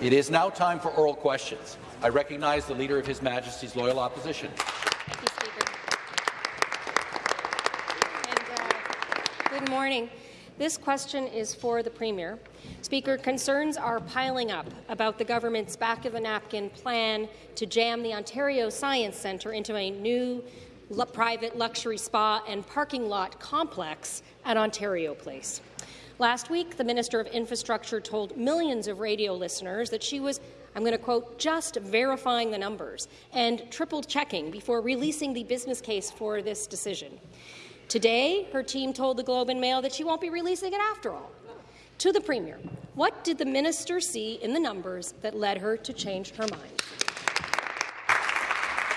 It is now time for oral questions. I recognize the Leader of His Majesty's Loyal Opposition. Thank you, Speaker. And, uh, good morning. This question is for the Premier. Speaker, concerns are piling up about the government's back-of-the-napkin plan to jam the Ontario Science Centre into a new private luxury spa and parking lot complex at Ontario Place. Last week, the Minister of Infrastructure told millions of radio listeners that she was, I'm going to quote, just verifying the numbers and triple checking before releasing the business case for this decision. Today, her team told the Globe and Mail that she won't be releasing it after all. To the Premier, what did the minister see in the numbers that led her to change her mind?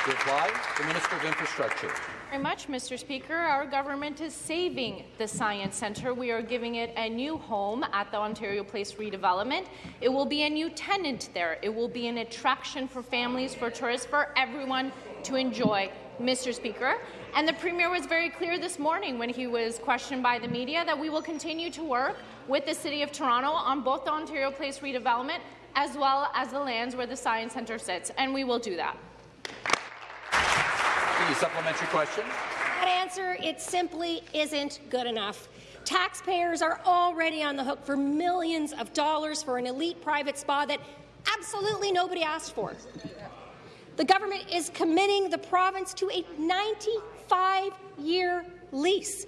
Reply, the Minister of Infrastructure very much, Mr. Speaker. Our government is saving the Science Centre. We are giving it a new home at the Ontario Place redevelopment. It will be a new tenant there. It will be an attraction for families, for tourists, for everyone to enjoy, Mr. Speaker. And the Premier was very clear this morning when he was questioned by the media that we will continue to work with the City of Toronto on both the Ontario Place redevelopment as well as the lands where the Science Centre sits, and we will do that. The supplementary question. That answer, it simply isn't good enough. Taxpayers are already on the hook for millions of dollars for an elite private spa that absolutely nobody asked for. The government is committing the province to a 95-year lease,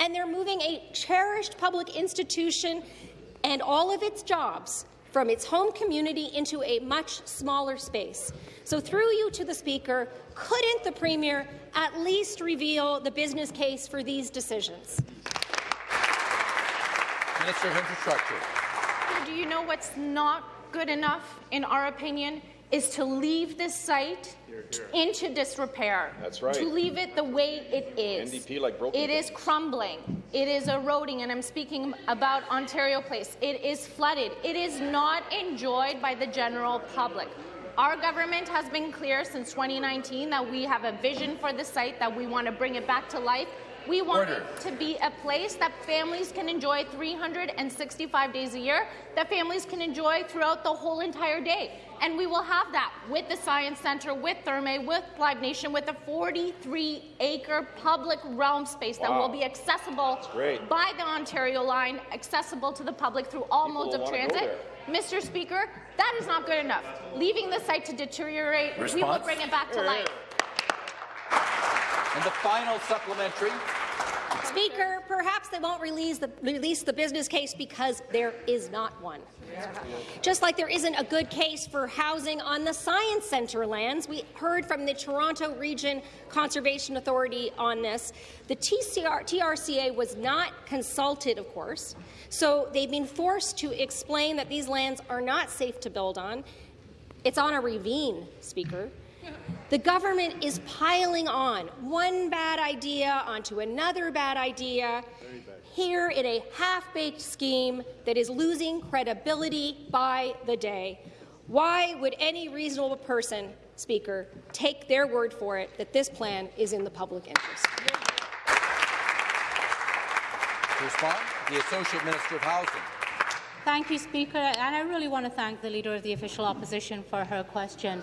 and they're moving a cherished public institution and all of its jobs from its home community into a much smaller space. So through you to the Speaker, couldn't the Premier at least reveal the business case for these decisions? Minister of Infrastructure. Do you know what's not good enough, in our opinion, is to leave this site into disrepair. That's right. To leave it the way it is. NDP like broken It is crumbling. It is eroding, and I'm speaking about Ontario Place. It is flooded. It is not enjoyed by the general public. Our government has been clear since 2019 that we have a vision for the site, that we want to bring it back to life. We want Order. it to be a place that families can enjoy 365 days a year, that families can enjoy throughout the whole entire day. And we will have that with the Science Centre, with Therme, with Live Nation, with a 43-acre public realm space wow. that will be accessible by the Ontario line, accessible to the public through all People modes of transit. Mr. Speaker, that is not good enough. Leaving the site to deteriorate, Response? we will bring it back to life. And the final supplementary. Speaker, perhaps they won't release the, release the business case because there is not one. Just like there isn't a good case for housing on the Science Centre lands. We heard from the Toronto Region Conservation Authority on this. The TCR, TRCA was not consulted, of course, so they've been forced to explain that these lands are not safe to build on. It's on a ravine, Speaker. The government is piling on one bad idea onto another bad idea here in a half-baked scheme that is losing credibility by the day. Why would any reasonable person, Speaker, take their word for it that this plan is in the public interest? To respond, the Associate Minister of Housing. Thank you, Speaker, and I really want to thank the Leader of the Official Opposition for her question.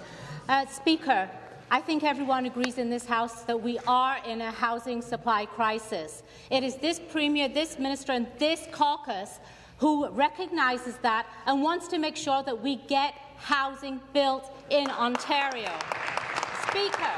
Uh, Speaker, I think everyone agrees in this House that we are in a housing supply crisis. It is this Premier, this Minister and this caucus who recognises that and wants to make sure that we get housing built in Ontario. Speaker,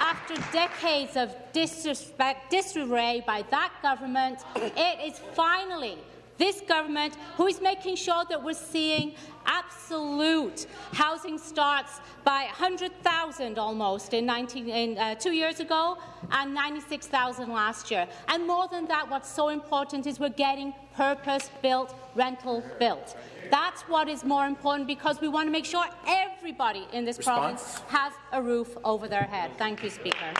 after decades of disrespect, disarray by that government, it is finally this government who is making sure that we're seeing absolute housing starts by 100,000 almost in, 19, in uh, two years ago and 96,000 last year. And more than that, what's so important is we're getting purpose-built, rental built. That's what is more important because we want to make sure everybody in this Response? province has a roof over their head. Thank you, Speaker.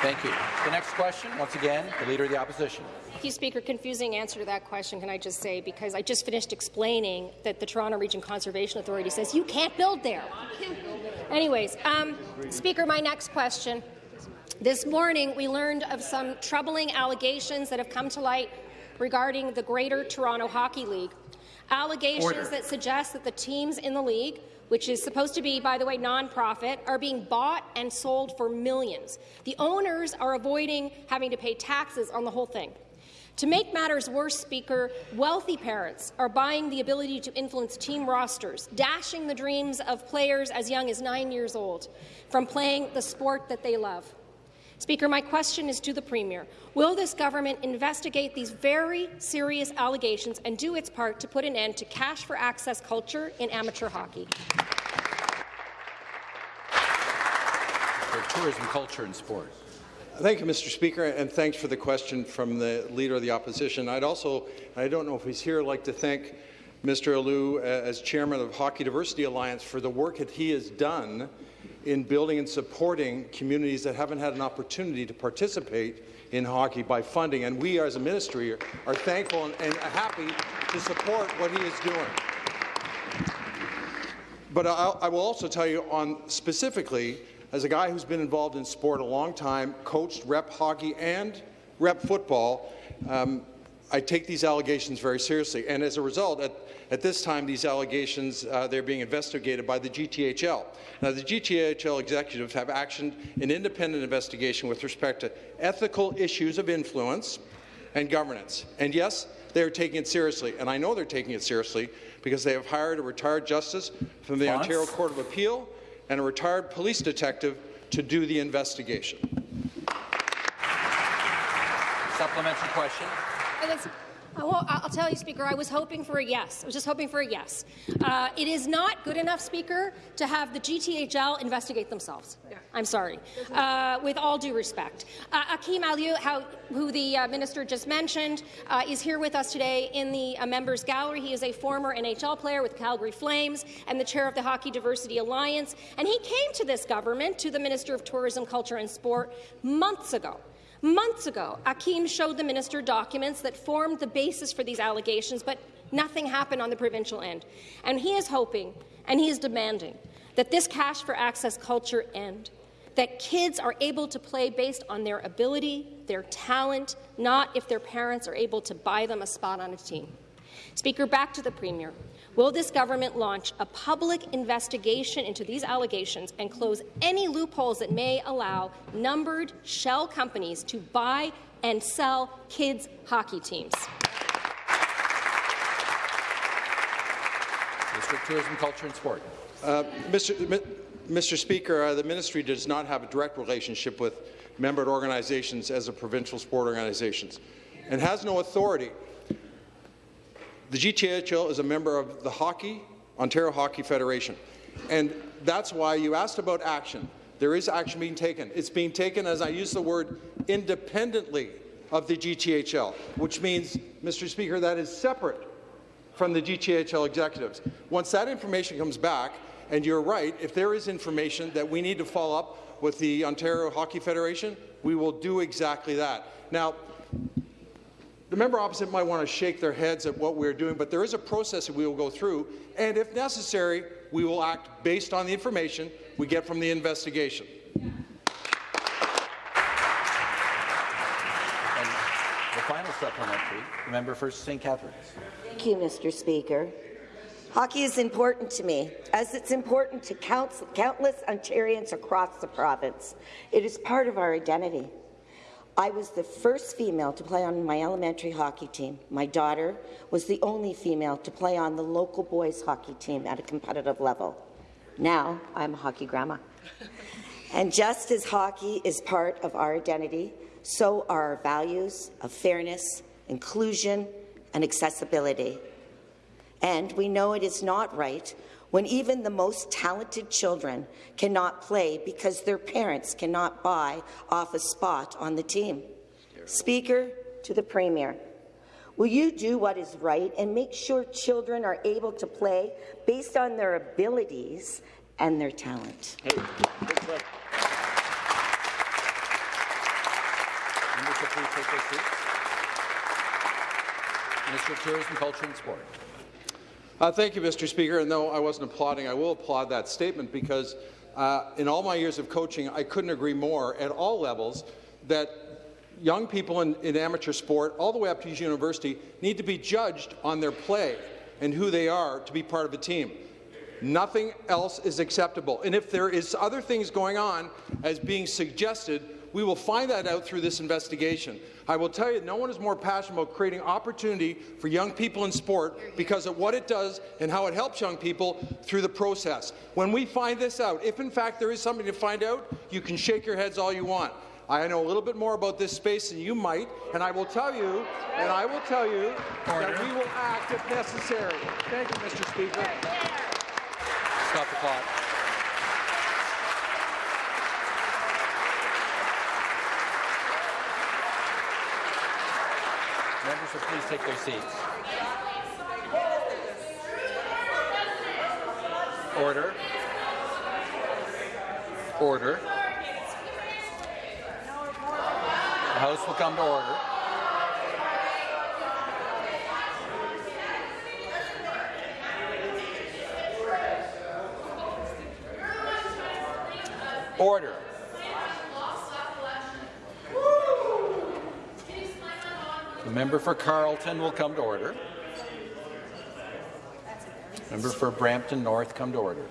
Thank you. The next question, once again, the Leader of the Opposition. Thank you, Speaker. Confusing answer to that question, can I just say, because I just finished explaining that the Toronto Region Conservation Authority says you can't build there. Anyways, um, Speaker, my next question. This morning, we learned of some troubling allegations that have come to light regarding the Greater Toronto Hockey League. Allegations Order. that suggest that the teams in the league which is supposed to be, by the way, nonprofit, are being bought and sold for millions. The owners are avoiding having to pay taxes on the whole thing. To make matters worse, Speaker, wealthy parents are buying the ability to influence team rosters, dashing the dreams of players as young as nine years old from playing the sport that they love. Speaker, my question is to the Premier. Will this government investigate these very serious allegations and do its part to put an end to cash for access culture in amateur hockey? For tourism, culture and sport. Thank you, Mr. Speaker, and thanks for the question from the Leader of the Opposition. I'd also, I don't know if he's here, like to thank Mr. Aliu uh, as Chairman of Hockey Diversity Alliance for the work that he has done in building and supporting communities that haven't had an opportunity to participate in hockey by funding. And we, as a ministry, are, thankful and, and happy to support what he is doing. But I'll, I will also tell you on specifically, as a guy who's been involved in sport a long time, coached rep hockey and rep football, um, I take these allegations very seriously. And as a result, at, at this time, these allegations, uh, they're being investigated by the GTHL. Now, the GTHL executives have actioned an independent investigation with respect to ethical issues of influence and governance. And yes, they're taking it seriously, and I know they're taking it seriously because they have hired a retired justice from the Fonts? Ontario Court of Appeal and a retired police detective to do the investigation. Supplementary question. And I will- tell you, Speaker, I was hoping for a yes. I was just hoping for a yes. Uh, it is not good enough, Speaker, to have the GTHL investigate themselves. I'm sorry. Uh, with all due respect. Uh, Akim Aliu, who the uh, minister just mentioned, uh, is here with us today in the uh, members' gallery. He is a former NHL player with Calgary Flames and the chair of the Hockey Diversity Alliance. And he came to this government, to the Minister of Tourism, Culture and Sport, months ago Months ago, Akim showed the minister documents that formed the basis for these allegations, but nothing happened on the provincial end. And he is hoping, and he is demanding, that this cash for access culture end, that kids are able to play based on their ability, their talent, not if their parents are able to buy them a spot on a team. Speaker, back to the Premier. Will this government launch a public investigation into these allegations and close any loopholes that may allow numbered shell companies to buy and sell kids' hockey teams? Minister Tourism, Culture and Sport. Uh, Mr. Mi- Mr. Speaker, uh, the ministry does not have a direct relationship with membered organizations as a provincial sport organizations and has no authority. The GTHL is a member of the Hockey, Ontario Hockey Federation, and that's why you asked about action. There is action being taken. It's being taken, as I use the word, independently of the GTHL, which means, Mr. Speaker, that is separate from the GTHL executives. Once that information comes back, and you're right, if there is information that we need to follow up with the Ontario Hockey Federation, we will do exactly that. Now, the member opposite might want to shake their heads at what we're doing, but there is a process that we will go through, and if necessary, we will act based on the information we get from the investigation. And the final supplementary, the member for St. Catharines. Thank you, Mr. Speaker. Hockey is important to me, as it's important to counts, countless Ontarians across the province. It is part of our identity. I was the first female to play on my elementary hockey team. My daughter was the only female to play on the local boys hockey team at a competitive level. Now I'm a hockey grandma. and just as hockey is part of our identity, so are our values of fairness, inclusion, and accessibility. And we know it is not right when even the most talented children cannot play because their parents cannot buy off a spot on the team. Speaker, to the Premier, will you do what is right and make sure children are able to play based on their abilities and their talent? Seats. Minister of Tourism, Culture and Sport. Uh, thank you, Mr. Speaker. And though I wasn't applauding. I will applaud that statement because uh, in all my years of coaching, I couldn't agree more at all levels that young people in, in amateur sport, all the way up to university, need to be judged on their play and who they are to be part of a team. Nothing else is acceptable. And if there is other things going on as being suggested, we will find that out through this investigation. I will tell you, no one is more passionate about creating opportunity for young people in sport because of what it does and how it helps young people through the process. When we find this out, if in fact there is something to find out, you can shake your heads all you want. I know a little bit more about this space than you might, and I will tell you, and I will tell you Order. that we will act if necessary. Thank you, Mr. Speaker. Stop the clock. Members will please take their seats. Order. Order. The House will come to order. Order. The member for Carleton will come to order. Member for Brampton North come to order.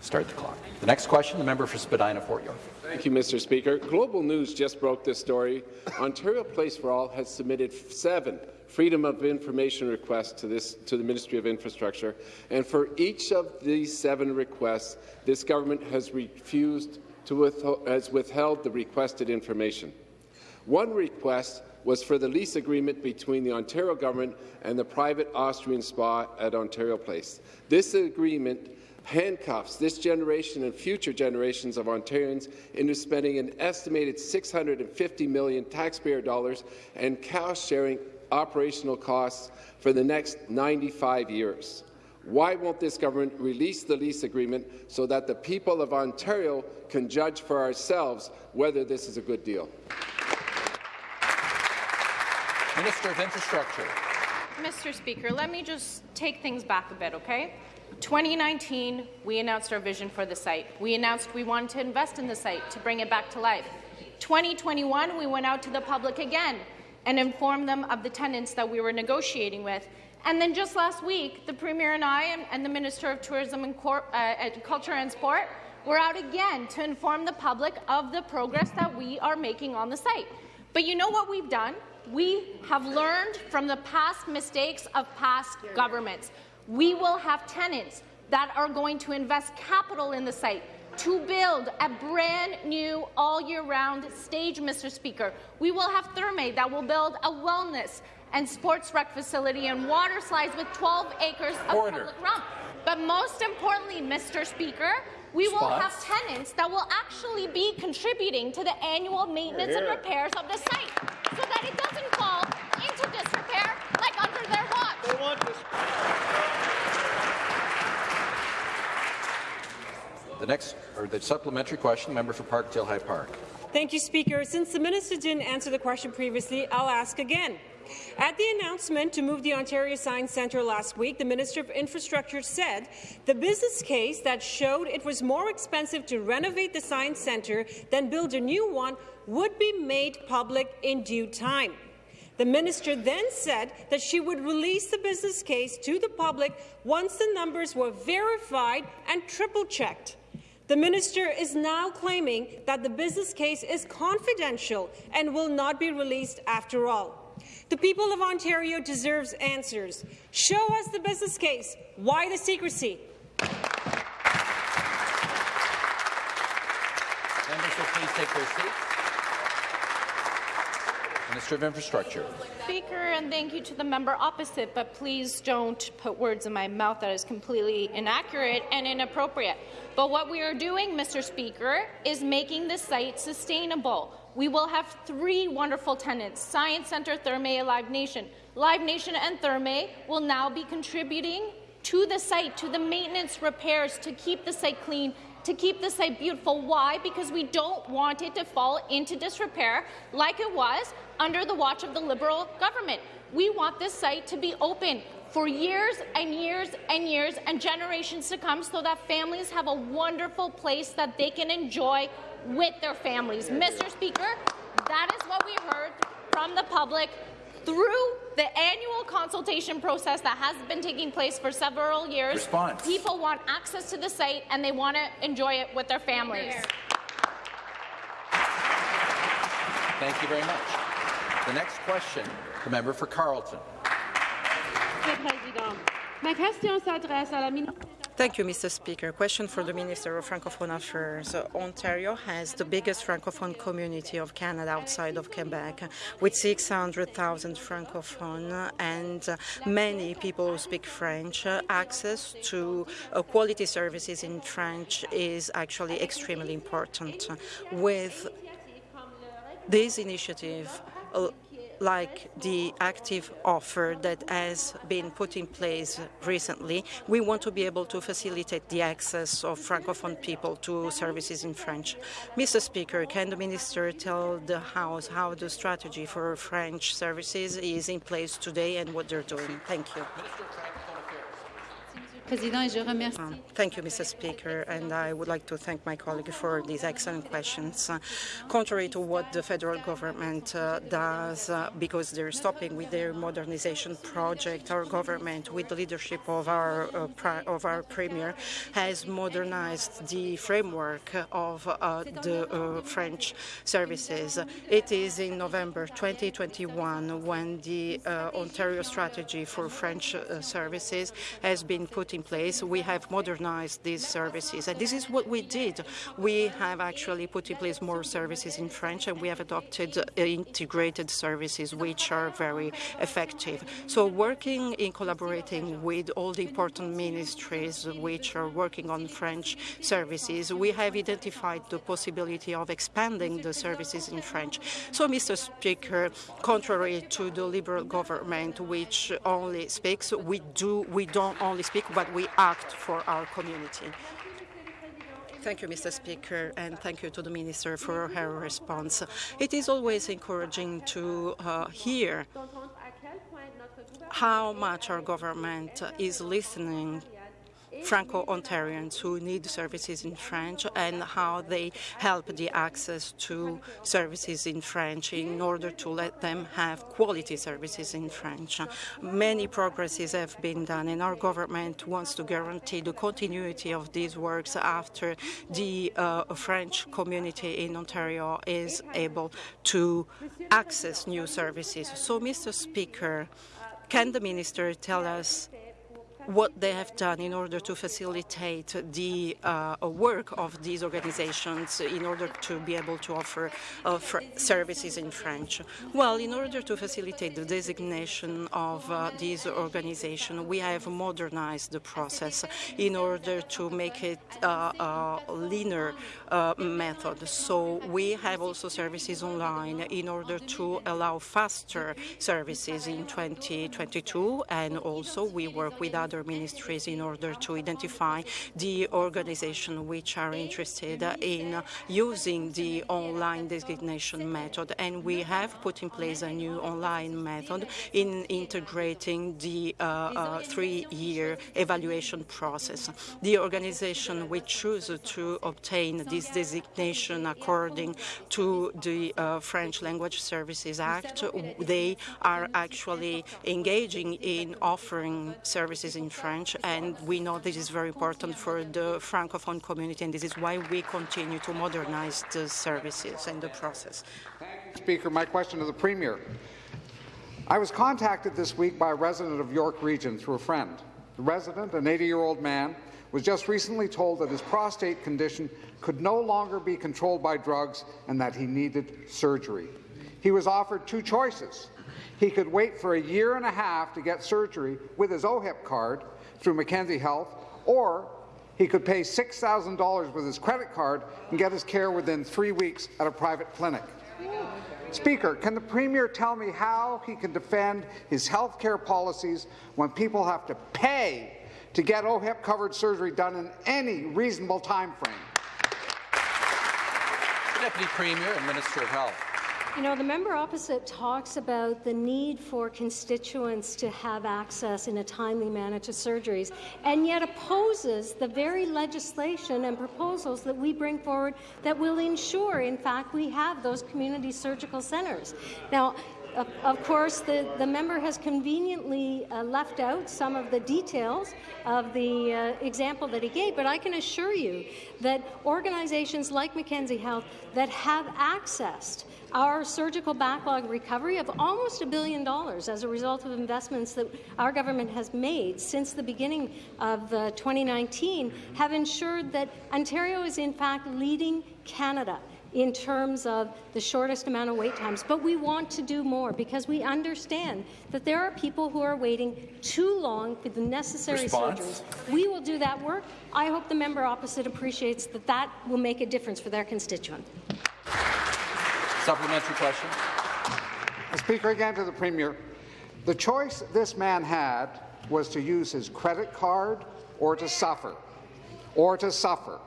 Start the clock. The next question, the member for Spadina Fort York. Thank you, Mr. Speaker. Global News just broke this story. Ontario Place for All has submitted seven Freedom of Information requests to, this, to the Ministry of Infrastructure, and for each of these seven requests, this government has refused to withhold, has withheld the requested information. One request was for the lease agreement between the Ontario government and the private Austrian spa at Ontario Place. This agreement handcuffs this generation and future generations of Ontarians into spending an estimated 650 million taxpayer dollars and cost-sharing operational costs for the next 95 years. Why won't this government release the lease agreement so that the people of Ontario can judge for ourselves whether this is a good deal? Minister of Infrastructure. Mr. Speaker, let me just take things back a bit, okay? 2019, we announced our vision for the site. We announced we wanted to invest in the site to bring it back to life. 2021, we went out to the public again and informed them of the tenants that we were negotiating with. And then just last week, the Premier and I and, the Minister of Tourism and Cor uh, Culture and Sport were out again to inform the public of the progress that we are making on the site. But you know what we've done? We have learned from the past mistakes of past governments. We will have tenants that are going to invest capital in the site to build a brand new all-year-round stage, Mr. Speaker. We will have Therme that will build a wellness and sports rec facility and water slides with 12 acres of Order. public realm. But most importantly, Mr. Speaker, we will have tenants that will actually be contributing to the annual maintenance and repairs of the site so that it doesn't fall into disrepair like under their watch. The next, or the supplementary question, member for Parkdale High Park. Thank you, Speaker. Since the minister didn't answer the question previously, I'll ask again. At the announcement to move the Ontario Science Centre last week, the Minister of Infrastructure said the business case that showed it was more expensive to renovate the Science Centre than build a new one would be made public in due time. The minister then said that she would release the business case to the public once the numbers were verified and triple-checked. The minister is now claiming that the business case is confidential and will not be released after all. The people of Ontario deserves answers. Show us the business case. Why the secrecy? Members please take their seats. Minister of Infrastructure. Speaker, and thank you to the member opposite, but please don't put words in my mouth that is completely inaccurate and inappropriate. But what we are doing, Mr. Speaker, is making the site sustainable. We will have three wonderful tenants, Science Centre, Therme, and Live Nation. Live Nation and Therme will now be contributing to the site, to the maintenance repairs, to keep the site clean, to keep the site beautiful. Why? Because we don't want it to fall into disrepair like it was under the watch of the Liberal government. We want this site to be open for years and years and years and generations to come so that families have a wonderful place that they can enjoy with their families. Mr. Speaker, that is what we heard from the public through the annual consultation process that has been taking place for several years. Response. People want access to the site and they want to enjoy it with their families. Thank you very much. The next question, the member for Carleton. Thank you, Mr. Speaker. Question for the Minister of Francophone Affairs. Ontario has the biggest Francophone community of Canada outside of Quebec, with 600,000 Francophone and many people who speak French. Access to uh, quality services in French is actually extremely important. With this initiative, like the active offer that has been put in place recently, we want to be able to facilitate the access of Francophone people to services in French. Mr. Speaker, can the Minister tell the House how the strategy for French services is in place today and what they're doing? Thank you. Um, Thank you, Mr. Speaker, and I would like to thank my colleague for these excellent questions. Uh, contrary to what the federal government uh, does, uh, because they're stopping with their modernization project, our government, with the leadership of our uh, of our premier, has modernized the framework of uh, the uh, French services. It is in November 2021 when the Ontario strategy for French services has been put in place. We have modernized these services, and this is what we did. We have actually put in place more services in French, and we have adopted uh, integrated services, which are very effective. So, working in collaborating with all the important ministries which are working on French services, we have identified the possibility of expanding the services in French. So, Mr. Speaker, contrary to the Liberal government, which only speaks, we do we don't only speak, but we act for our community. Thank you, Mr. Speaker, and thank you to the Minister for her response. It is always encouraging to uh, hear how much our government is listening Franco-Ontarians who need services in French and how they help the access to services in French in order to let them have quality services in French. Many progresses have been done and our government wants to guarantee the continuity of these works after the uh, French community in Ontario is able to access new services. So, Mr. Speaker, can the Minister tell us what they have done in order to facilitate the uh, work of these organizations in order to be able to offer uh, services in French. Well, in order to facilitate the designation of uh, these organizations, we have modernized the process in order to make it uh, a leaner uh, method. So we have also services online in order to allow faster services in 2022, and also we work with other other ministries in order to identify the organizations which are interested in using the online designation method. And we have put in place a new online method in integrating the uh, uh, three-year evaluation process. The organization which choose to obtain this designation according to the uh, French Language Services Act, they are actually engaging in offering services in in French, and we know this is very important for the Francophone community, and this is why we continue to modernize the services and the process. Speaker. My question to the Premier. I was contacted this week by a resident of York Region through a friend. The resident, an 80-year-old man, was just recently told that his prostate condition could no longer be controlled by drugs and that he needed surgery. He was offered two choices he could wait for a year and a half to get surgery with his OHIP card through Mackenzie Health, or he could pay $6,000 with his credit card and get his care within three weeks at a private clinic. Speaker, can the Premier tell me how he can defend his health care policies when people have to pay to get OHIP-covered surgery done in any reasonable time frame? Deputy Premier and Minister of Health. You know, the member opposite talks about the need for constituents to have access in a timely manner to surgeries, and yet opposes the very legislation and proposals that we bring forward that will ensure, in fact, we have those community surgical centres. Now, of, of course, the, the member has conveniently uh, left out some of the details of the uh, example that he gave, but I can assure you that organizations like Mackenzie Health that have accessed our surgical backlog recovery of almost a billion dollars as a result of investments that our government has made since the beginning of uh, 2019 have ensured that Ontario is in fact leading Canada in terms of the shortest amount of wait times. But we want to do more because we understand that there are people who are waiting too long for the necessary Response? surgeries. We will do that work. I hope the member opposite appreciates that that will make a difference for their constituent. Supplementary question. Speaker, again to the Premier. The choice this man had was to use his credit card or to suffer. Or to suffer.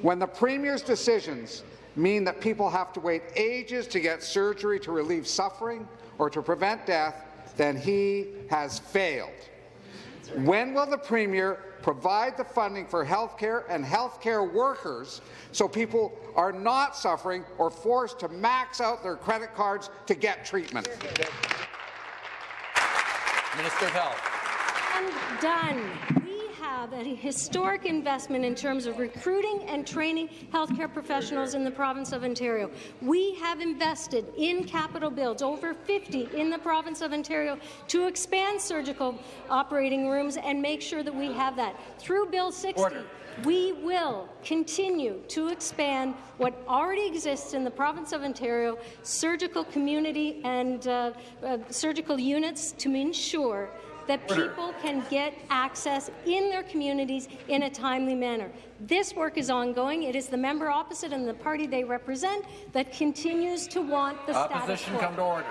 When the Premier's decisions mean that people have to wait ages to get surgery to relieve suffering or to prevent death, then he has failed. When will the Premier provide the funding for healthcare and healthcare workers so people are not suffering or forced to max out their credit cards to get treatment? Minister of Health. And done. Have a historic investment in terms of recruiting and training healthcare professionals in the province of Ontario. We have invested in capital builds, over 50 in the province of Ontario, to expand surgical operating rooms and make sure that we have that. Through Bill 60, Order. we will continue to expand what already exists in the province of Ontario, surgical community and uh, uh, surgical units to ensure that people can get access in their communities in a timely manner. This work is ongoing. It is the member opposite and the party they represent that continues to want the Opposition status quo. come to order.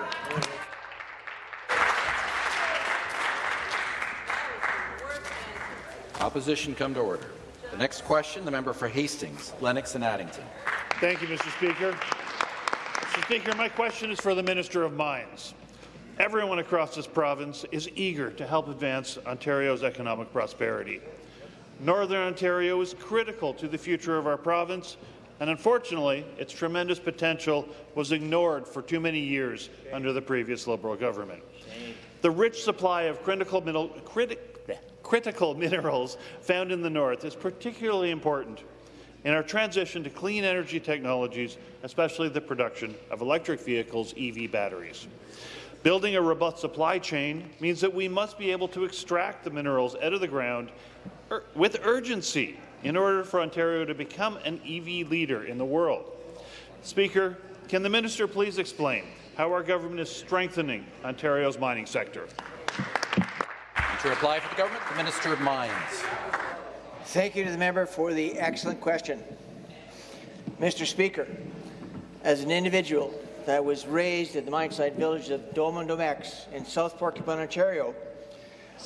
Opposition come to order. The next question, the member for Hastings, Lennox and Addington. Thank you, Mr. Speaker. Mr. Speaker, my question is for the Minister of Mines. Everyone across this province is eager to help advance Ontario's economic prosperity. Northern Ontario is critical to the future of our province, and unfortunately, its tremendous potential was ignored for too many years under the previous Liberal government. The rich supply of critical, mineral, criti critical minerals found in the north is particularly important in our transition to clean energy technologies, especially the production of electric vehicles' EV batteries. Building a robust supply chain means that we must be able to extract the minerals out of the ground ur with urgency in order for Ontario to become an EV leader in the world. Speaker, can the minister please explain how our government is strengthening Ontario's mining sector? To reply for the government, the Minister of Mines. Thank you to the member for the excellent question. Mr. Speaker, as an individual that was raised at the mine site village of Domain-Domex in South Porcupine, Ontario.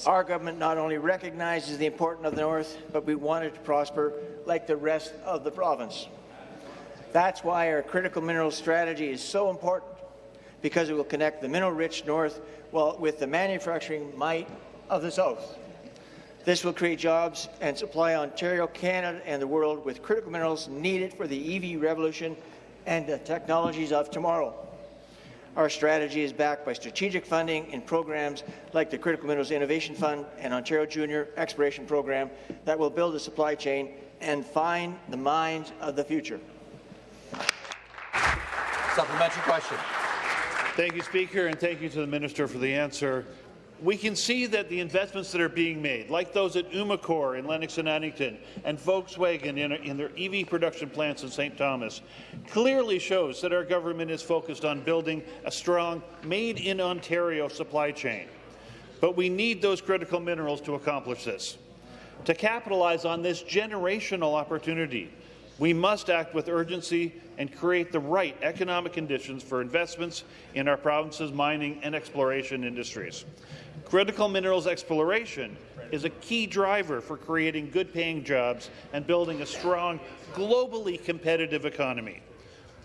Our government not only recognizes the importance of the North, but we want it to prosper like the rest of the province. That's why our critical minerals strategy is so important, because it will connect the mineral-rich North with the manufacturing might of the South. This will create jobs and supply Ontario, Canada, and the world with critical minerals needed for the EV revolution and the technologies of tomorrow. Our strategy is backed by strategic funding in programs like the Critical Minerals Innovation Fund and Ontario Junior Exploration Program that will build a supply chain and find the mines of the future. Supplementary question. Thank you, Speaker, and thank you to the Minister for the answer we can see that the investments that are being made, like those at Umicore in Lennox and Addington and Volkswagen in, in their EV production plants in St. Thomas, clearly shows that our government is focused on building a strong made-in-Ontario supply chain. But we need those critical minerals to accomplish this. To capitalize on this generational opportunity, we must act with urgency and create the right economic conditions for investments in our province's mining and exploration industries. Critical minerals exploration is a key driver for creating good-paying jobs and building a strong, globally competitive economy.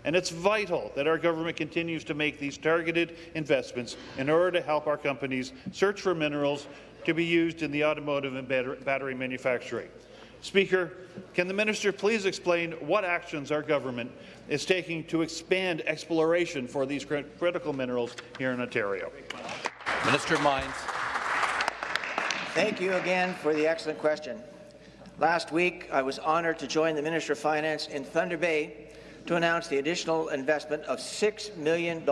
and it's vital that our government continues to make these targeted investments in order to help our companies search for minerals to be used in the automotive and battery manufacturing. Speaker, can the minister please explain what actions our government is taking to expand exploration for these critical minerals here in Ontario? Minister of Mines. Thank you again for the excellent question. Last week, I was honoured to join the Minister of Finance in Thunder Bay to announce the additional investment of $6 million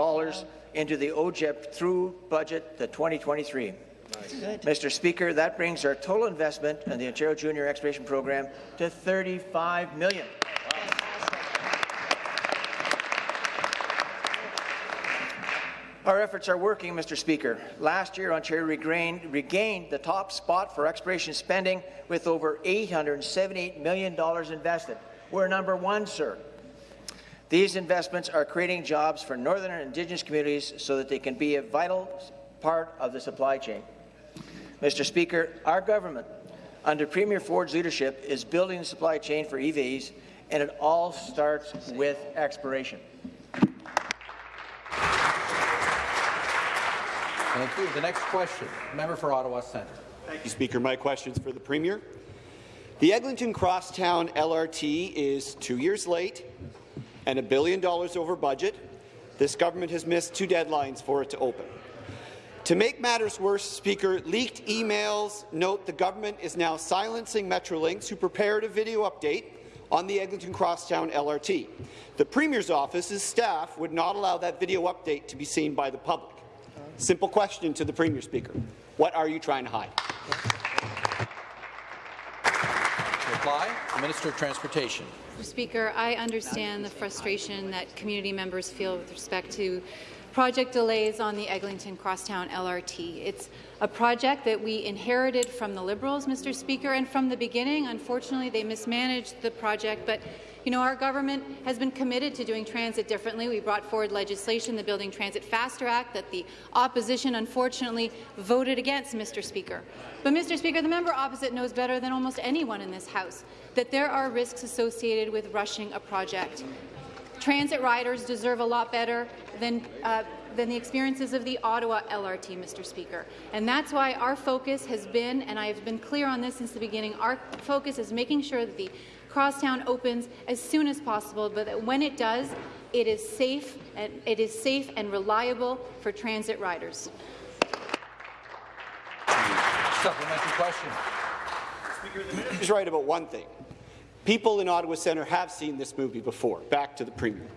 into the OJEP through budget the 2023. Mr. Speaker, that brings our total investment in the Ontario Junior Exploration Program to 35 million. Our efforts are working, Mr. Speaker. Last year, Ontario regained, regained, the top spot for exploration spending with over $878 million invested. We're number one, sir. These investments are creating jobs for Northern Indigenous communities so that they can be a vital part of the supply chain. Mr. Speaker, our government, under Premier Ford's leadership, is building the supply chain for EVs, and it all starts with exploration. Thank you. The next question, member for Ottawa Centre. Thank you, Speaker. My question is for the Premier. The Eglinton Crosstown LRT is two years late and a billion dollars over budget. This government has missed two deadlines for it to open. To make matters worse, Speaker, leaked emails note the government is now silencing Metrolinx, who prepared a video update on the Eglinton Crosstown LRT. The Premier's office's staff would not allow that video update to be seen by the public. Simple question to the Premier, Speaker. What are you trying to hide? Reply, the Minister of Transportation. Mr. Speaker, I understand the frustration that community members feel with respect to project delays on the Eglinton Crosstown LRT. It's a project that we inherited from the Liberals, Mr. Speaker, and from the beginning, unfortunately, they mismanaged the project, but you know, our government has been committed to doing transit differently. We brought forward legislation, the Building Transit Faster Act, that the opposition unfortunately voted against, Mr. Speaker. But, Mr. Speaker, the member opposite knows better than almost anyone in this House that there are risks associated with rushing a project. Transit riders deserve a lot better than uh, than the experiences of the Ottawa LRT, Mr. Speaker. And that's why our focus has been, and I have been clear on this since the beginning, our focus is making sure that the Crosstown opens as soon as possible, but that when it does, it is safe and it is safe and reliable for transit riders. Supplementary question. Speaker, the minister right about one thing. People in Ottawa Centre have seen this movie before. Back to the Premier.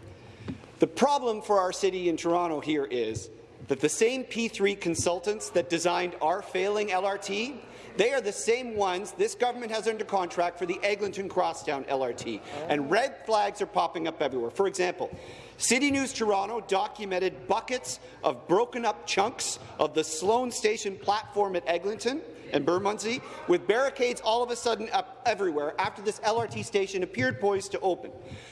The problem for our city in Toronto here is that the same P3 consultants that designed our failing LRT they are the same ones this government has under contract for the Eglinton Crosstown LRT, and red flags are popping up everywhere. For example, City News Toronto documented buckets of broken up chunks of the Sloane Station platform at Eglinton and Bermondsey, with barricades all of a sudden up everywhere after this LRT station appeared poised to open.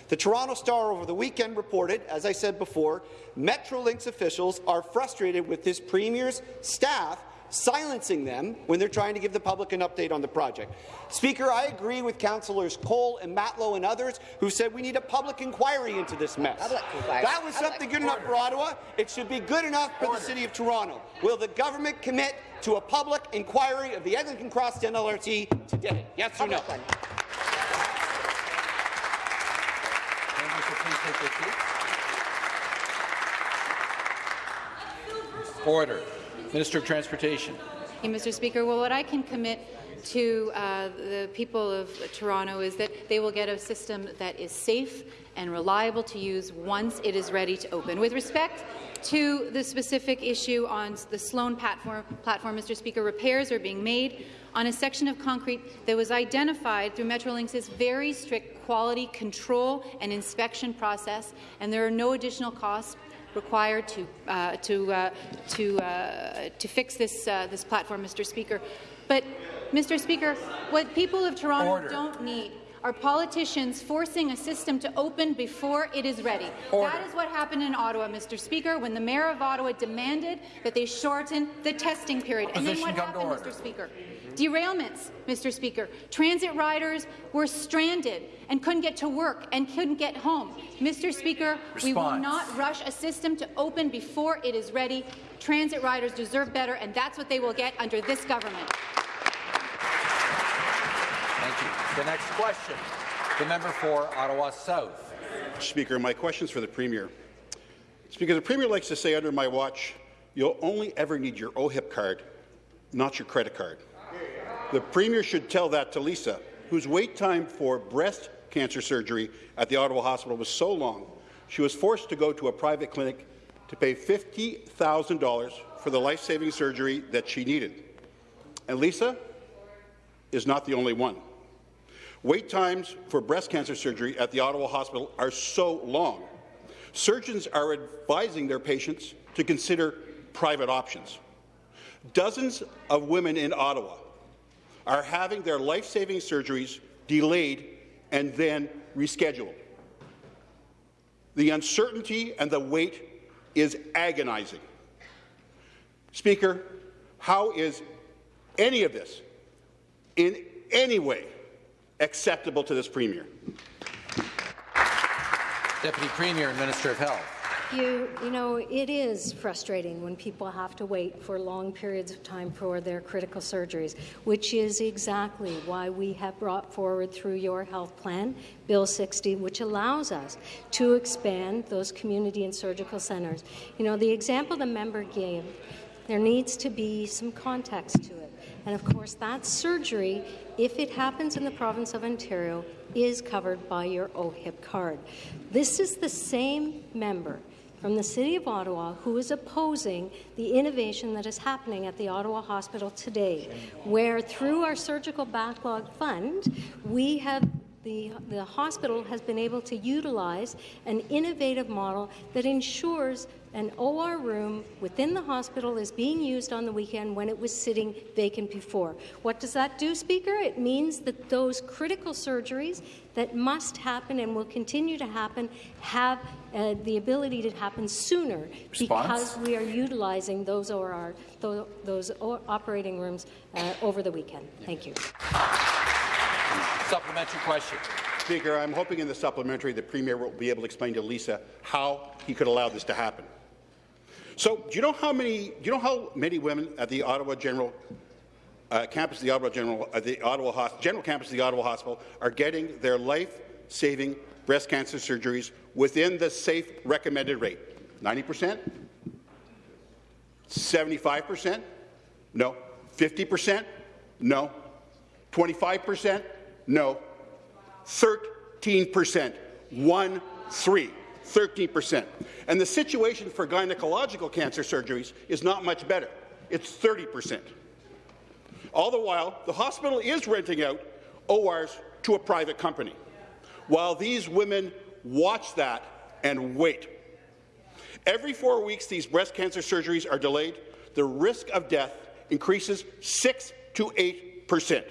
The Toronto Star over the weekend reported, as I said before, Metrolinx officials are frustrated with this Premier's staff silencing them when they're trying to give the public an update on the project. Speaker, I agree with councillors Colle and Matlow and others who said we need a public inquiry into this mess. That was something good enough for Ottawa. It should be good enough for the City of Toronto. Will the government commit to a public inquiry of the Eglinton Crosstown LRT today? Yes or no? Order. Minister of Transportation. Mr. Speaker, well, what I can commit to uh, the people of Toronto is that they will get a system that is safe and reliable to use once it is ready to open. With respect to the specific issue on the Sloane platform, platform, Mr. Speaker, repairs are being made on a section of concrete that was identified through Metrolinx's very strict quality control and inspection process, and there are no additional costs required to uh, to uh, to uh, to fix this uh, this platform, Mr. Speaker. But, Mr. Speaker, what people of Toronto Order. don't need are politicians forcing a system to open before it is ready. Order. That is what happened in Ottawa, Mr. Speaker, when the Mayor of Ottawa demanded that they shorten the testing period. Opposition and then what happened, Mr. Speaker? Derailments, Mr. Speaker. Transit riders were stranded and couldn't get to work and couldn't get home. Mr. Speaker, we will not rush a system to open before it is ready. Transit riders deserve better, and that's what they will get under this government. Thank you. The next question, the member for Ottawa South. Speaker, my question is for the Premier. Speaker, the Premier likes to say under my watch, you'll only ever need your OHIP card, not your credit card. The Premier should tell that to Lisa, whose wait time for breast cancer surgery at the Ottawa Hospital was so long, she was forced to go to a private clinic to pay $50,000 for the life-saving surgery that she needed. And Lisa is not the only one. Wait times for breast cancer surgery at the Ottawa Hospital are so long. Surgeons are advising their patients to consider private options. Dozens of women in Ottawa are having their life-saving surgeries delayed and then rescheduled. The uncertainty and the wait is agonizing. Speaker, how is any of this in any way acceptable to this Premier? Deputy Premier and Minister of Health. You, you know, it is frustrating when people have to wait for long periods of time for their critical surgeries, which is exactly why we have brought forward through your health plan, Bill 60, which allows us to expand those community and surgical centres. You know, the example the member gave, there needs to be some context to it. And of course, that surgery, if it happens in the province of Ontario, is covered by your OHIP card. This is the same member from the City of Ottawa who is opposing the innovation that is happening at the Ottawa Hospital today, where through our Surgical Backlog Fund, we have the, the hospital has been able to utilize an innovative model that ensures an OR room within the hospital is being used on the weekend when it was sitting vacant before. What does that do, Speaker? It means that those critical surgeries that must happen and will continue to happen have uh, the ability to happen sooner Response? because we are utilizing those OR, those, those operating rooms uh, over the weekend. Thank you. Supplementary question. Speaker, I'm hoping in the supplementary the Premier will be able to explain to Lisa how he could allow this to happen. So, do you know how many? Do you know how many women at the Ottawa General uh, campus, of the Ottawa General, uh, the Ottawa Hos- General campus, the Ottawa Hospital, are getting their life-saving breast cancer surgeries within the safe recommended rate? 90 percent, 75 percent, no, 50 percent, no, 25 percent, no, 13 percent, one three. 13%. And the situation for gynecological cancer surgeries is not much better. It's 30%. All the while, the hospital is renting out ORs to a private company, while these women watch that and wait. Every four weeks these breast cancer surgeries are delayed, the risk of death increases 6 to 8 percent.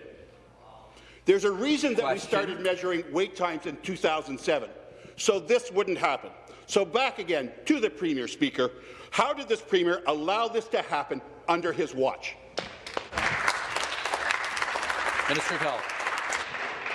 There's a reason that we started measuring wait times in 2007 so this wouldn't happen. So back again to the Premier, Speaker. How did this Premier allow this to happen under his watch? Minister of Health.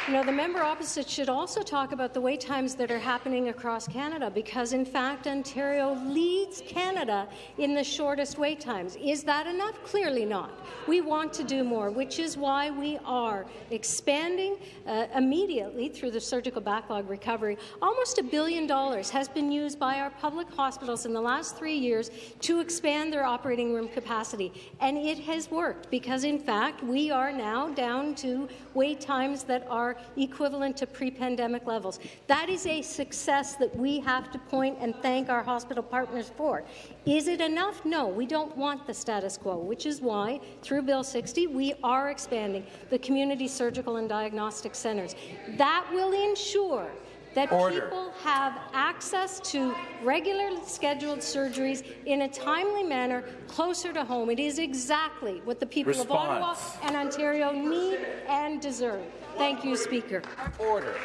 You know, the member opposite should also talk about the wait times that are happening across Canada because, in fact, Ontario leads Canada in the shortest wait times. Is that enough? Clearly not. We want to do more, which is why we are expanding uh, immediately through the surgical backlog recovery. Almost a billion dollars has been used by our public hospitals in the last three years to expand their operating room capacity, and it has worked because, in fact, we are now down to wait times that are equivalent to pre-pandemic levels. That is a success that we have to point and thank our hospital partners for. Is it enough? No, we don't want the status quo, which is why, through Bill 60, we are expanding the community surgical and diagnostic centres. That will ensure that Order. people have access to regularly scheduled surgeries in a timely manner closer to home. It is exactly what the people of Ottawa and Ontario need and deserve. Thank you, Speaker. Order.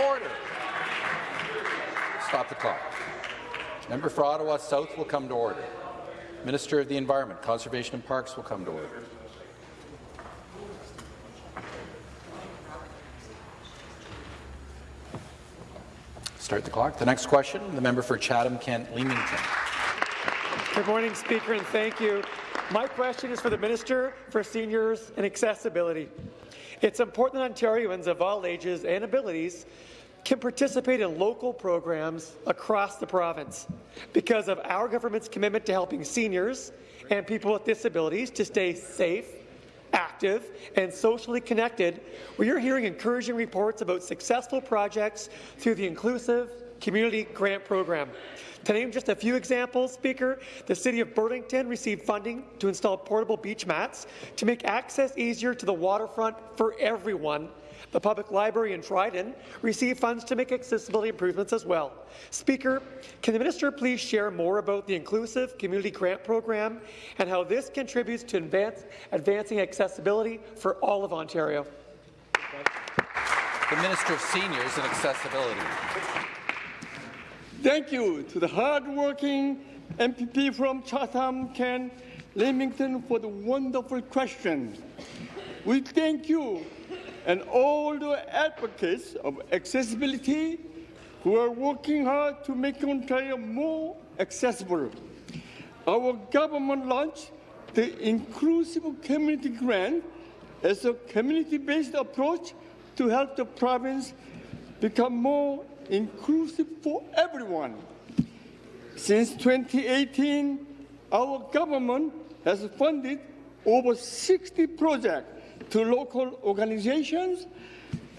Order. Stop the clock. Member for Ottawa South will come to order. Minister of the Environment, Conservation and Parks will come to order. Start the clock. The next question, the member for Chatham-Kent-Leamington. Good morning, Speaker, and thank you. My question is for the Minister for Seniors and Accessibility. It's important that Ontarians of all ages and abilities can participate in local programs across the province because of our government's commitment to helping seniors and people with disabilities to stay safe, active, and socially connected. We are hearing encouraging reports about successful projects through the Inclusive Community Grant Program. To name just a few examples, Speaker, the City of Burlington received funding to install portable beach mats to make access easier to the waterfront for everyone the Public Library in Dryden received funds to make accessibility improvements as well. Speaker, can the minister please share more about the Inclusive Community Grant Program and how this contributes to advance, advancing accessibility for all of Ontario? The Minister of Seniors and Accessibility. Thank you to the hard-working MPP from Chatham, Kent, Leamington for the wonderful question. We thank you and all the advocates of accessibility who are working hard to make Ontario more accessible. Our government launched the Inclusive Community Grant as a community-based approach to help the province become more inclusive for everyone. Since 2018, our government has funded over 60 projects to local organizations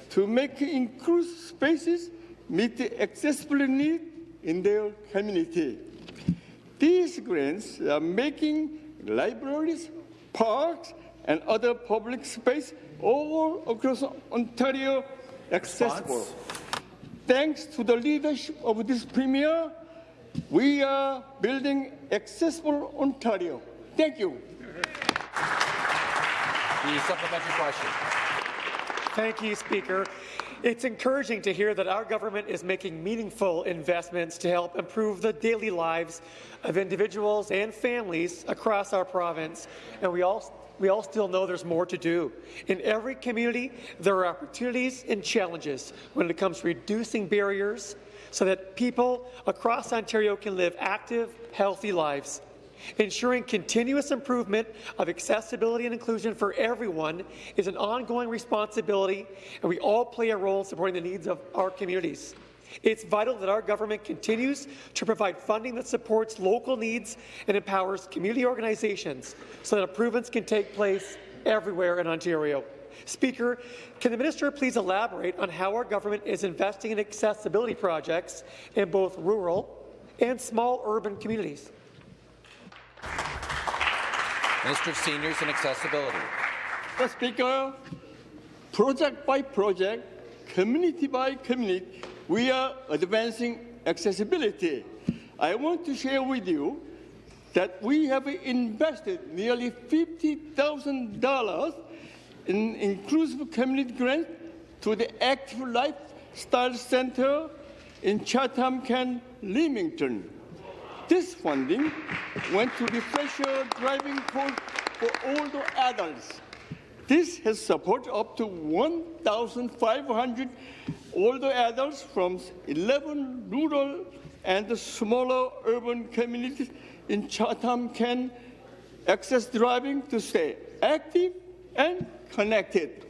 to make inclusive spaces meet the accessibility needs in their community. These grants are making libraries, parks, and other public space all across Ontario accessible. Thanks to the leadership of this Premier, we are building accessible Ontario. Thank you. The supplementary question. Thank you, Speaker. It's encouraging to hear that our government is making meaningful investments to help improve the daily lives of individuals and families across our province, and we all we all still know there's more to do. In every community, there are opportunities and challenges when it comes to reducing barriers so that people across Ontario can live active, healthy lives. Ensuring continuous improvement of accessibility and inclusion for everyone is an ongoing responsibility, and we all play a role in supporting the needs of our communities. It's vital that our government continues to provide funding that supports local needs and empowers community organizations so that improvements can take place everywhere in Ontario. Speaker, can the minister please elaborate on how our government is investing in accessibility projects in both rural and small urban communities? Minister of Seniors and Accessibility. Mr. Speaker, project by project, community by community, we are advancing accessibility. I want to share with you that we have invested nearly $50,000 in inclusive community grants to the Active Lifestyle Center in Chatham, Kent, Leamington. This funding went to refresher driving course for older adults. This has supported up to 1,500 older adults from 11 rural and the smaller urban communities in Chatham can access driving to stay active and connected.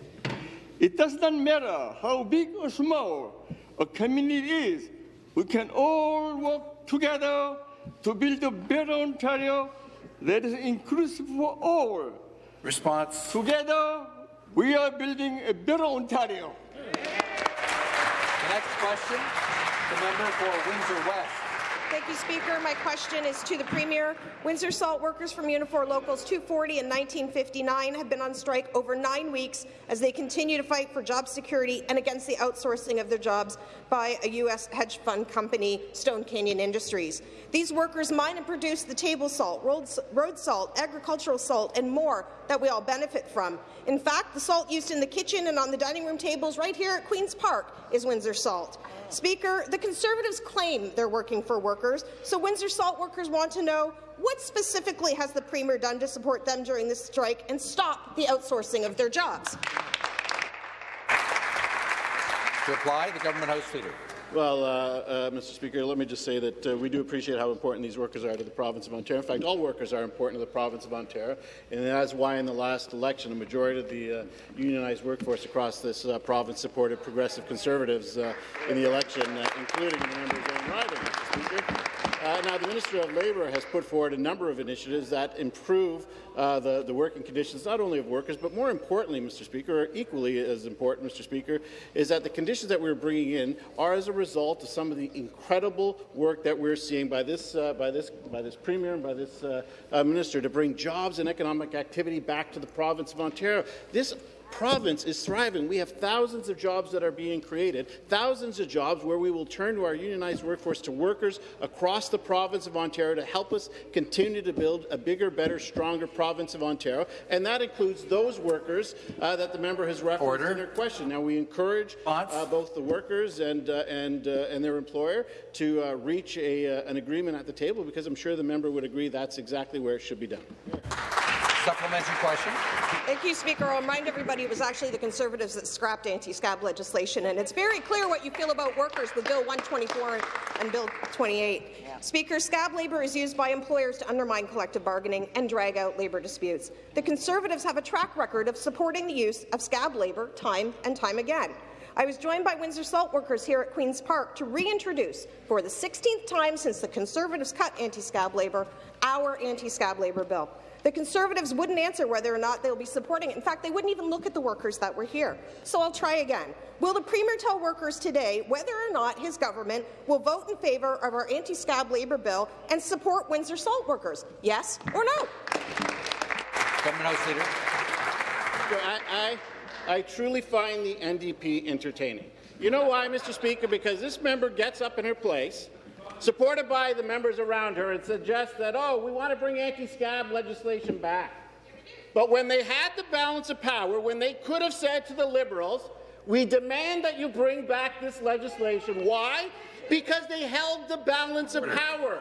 It does not matter how big or small a community is, we can all work together to build a better Ontario that is inclusive for all. Response. Together, we are building a better Ontario. Next question, the member for Windsor West. Thank you, Speaker. My question is to the Premier. Windsor Salt workers from Unifor Locals 240 and 1959 have been on strike over nine weeks as they continue to fight for job security and against the outsourcing of their jobs by a U.S. hedge fund company, Stone Canyon Industries. These workers mine and produce the table salt, road salt, agricultural salt, and more that we all benefit from. In fact, the salt used in the kitchen and on the dining room tables right here at Queen's Park is Windsor salt. Speaker, the Conservatives claim they're working for workers, so Windsor Salt workers want to know what specifically has the Premier done to support them during this strike and stop the outsourcing of their jobs? To reply, the government House Leader. Well, uh, uh, Mr. Speaker, let me just say that uh, we do appreciate how important these workers are to the province of Ontario. In fact, all workers are important to the province of Ontario, and that's why in the last election, a majority of the uh, unionized workforce across this uh, province supported progressive conservatives uh, in the election, including the member of Grand Mr. Speaker. Uh, now, the Minister of Labour has put forward a number of initiatives that improve uh, the, the working conditions not only of workers, but more importantly, Mr. Speaker, or equally as important, Mr. Speaker, is that the conditions that we're bringing in are as a result of some of the incredible work that we're seeing by this, uh, by this, by this Premier and by this uh, uh, Minister to bring jobs and economic activity back to the province of Ontario. This province is thriving. We have thousands of jobs that are being created, thousands of jobs where we will turn to our unionized workforce to workers across the province of Ontario to help us continue to build a bigger, better, stronger province of Ontario. And that includes those workers uh, that the member has referenced Order. in her question. Now, we encourage uh, both the workers and, uh, and, uh, and their employer to uh, reach a, uh, an agreement at the table because I'm sure the member would agree that's exactly where it should be done. Supplementary question. Thank you, Speaker. I'll remind everybody it was actually the Conservatives that scrapped anti-scab legislation, and it's very clear what you feel about workers with Bill 124 and Bill 28. Yeah. Speaker, scab labour is used by employers to undermine collective bargaining and drag out labour disputes. The Conservatives have a track record of supporting the use of scab labour time and time again. I was joined by Windsor Salt workers here at Queen's Park to reintroduce, for the 16th time since the Conservatives cut anti-scab labour, our anti-scab labour bill. The Conservatives wouldn't answer whether or not they'll be supporting it. In fact, they wouldn't even look at the workers that were here. So I'll try again. Will the Premier tell workers today whether or not his government will vote in favour of our anti-scab labour bill and support Windsor salt workers? Yes or no? Government House Leader. I, I, I truly find the NDP entertaining. You know why, Mr. Speaker? Because this member gets up in her place supported by the members around her, and suggests that, oh, we want to bring anti-scab legislation back. But when they had the balance of power, when they could have said to the Liberals, we demand that you bring back this legislation. Why? Because they held the balance of power.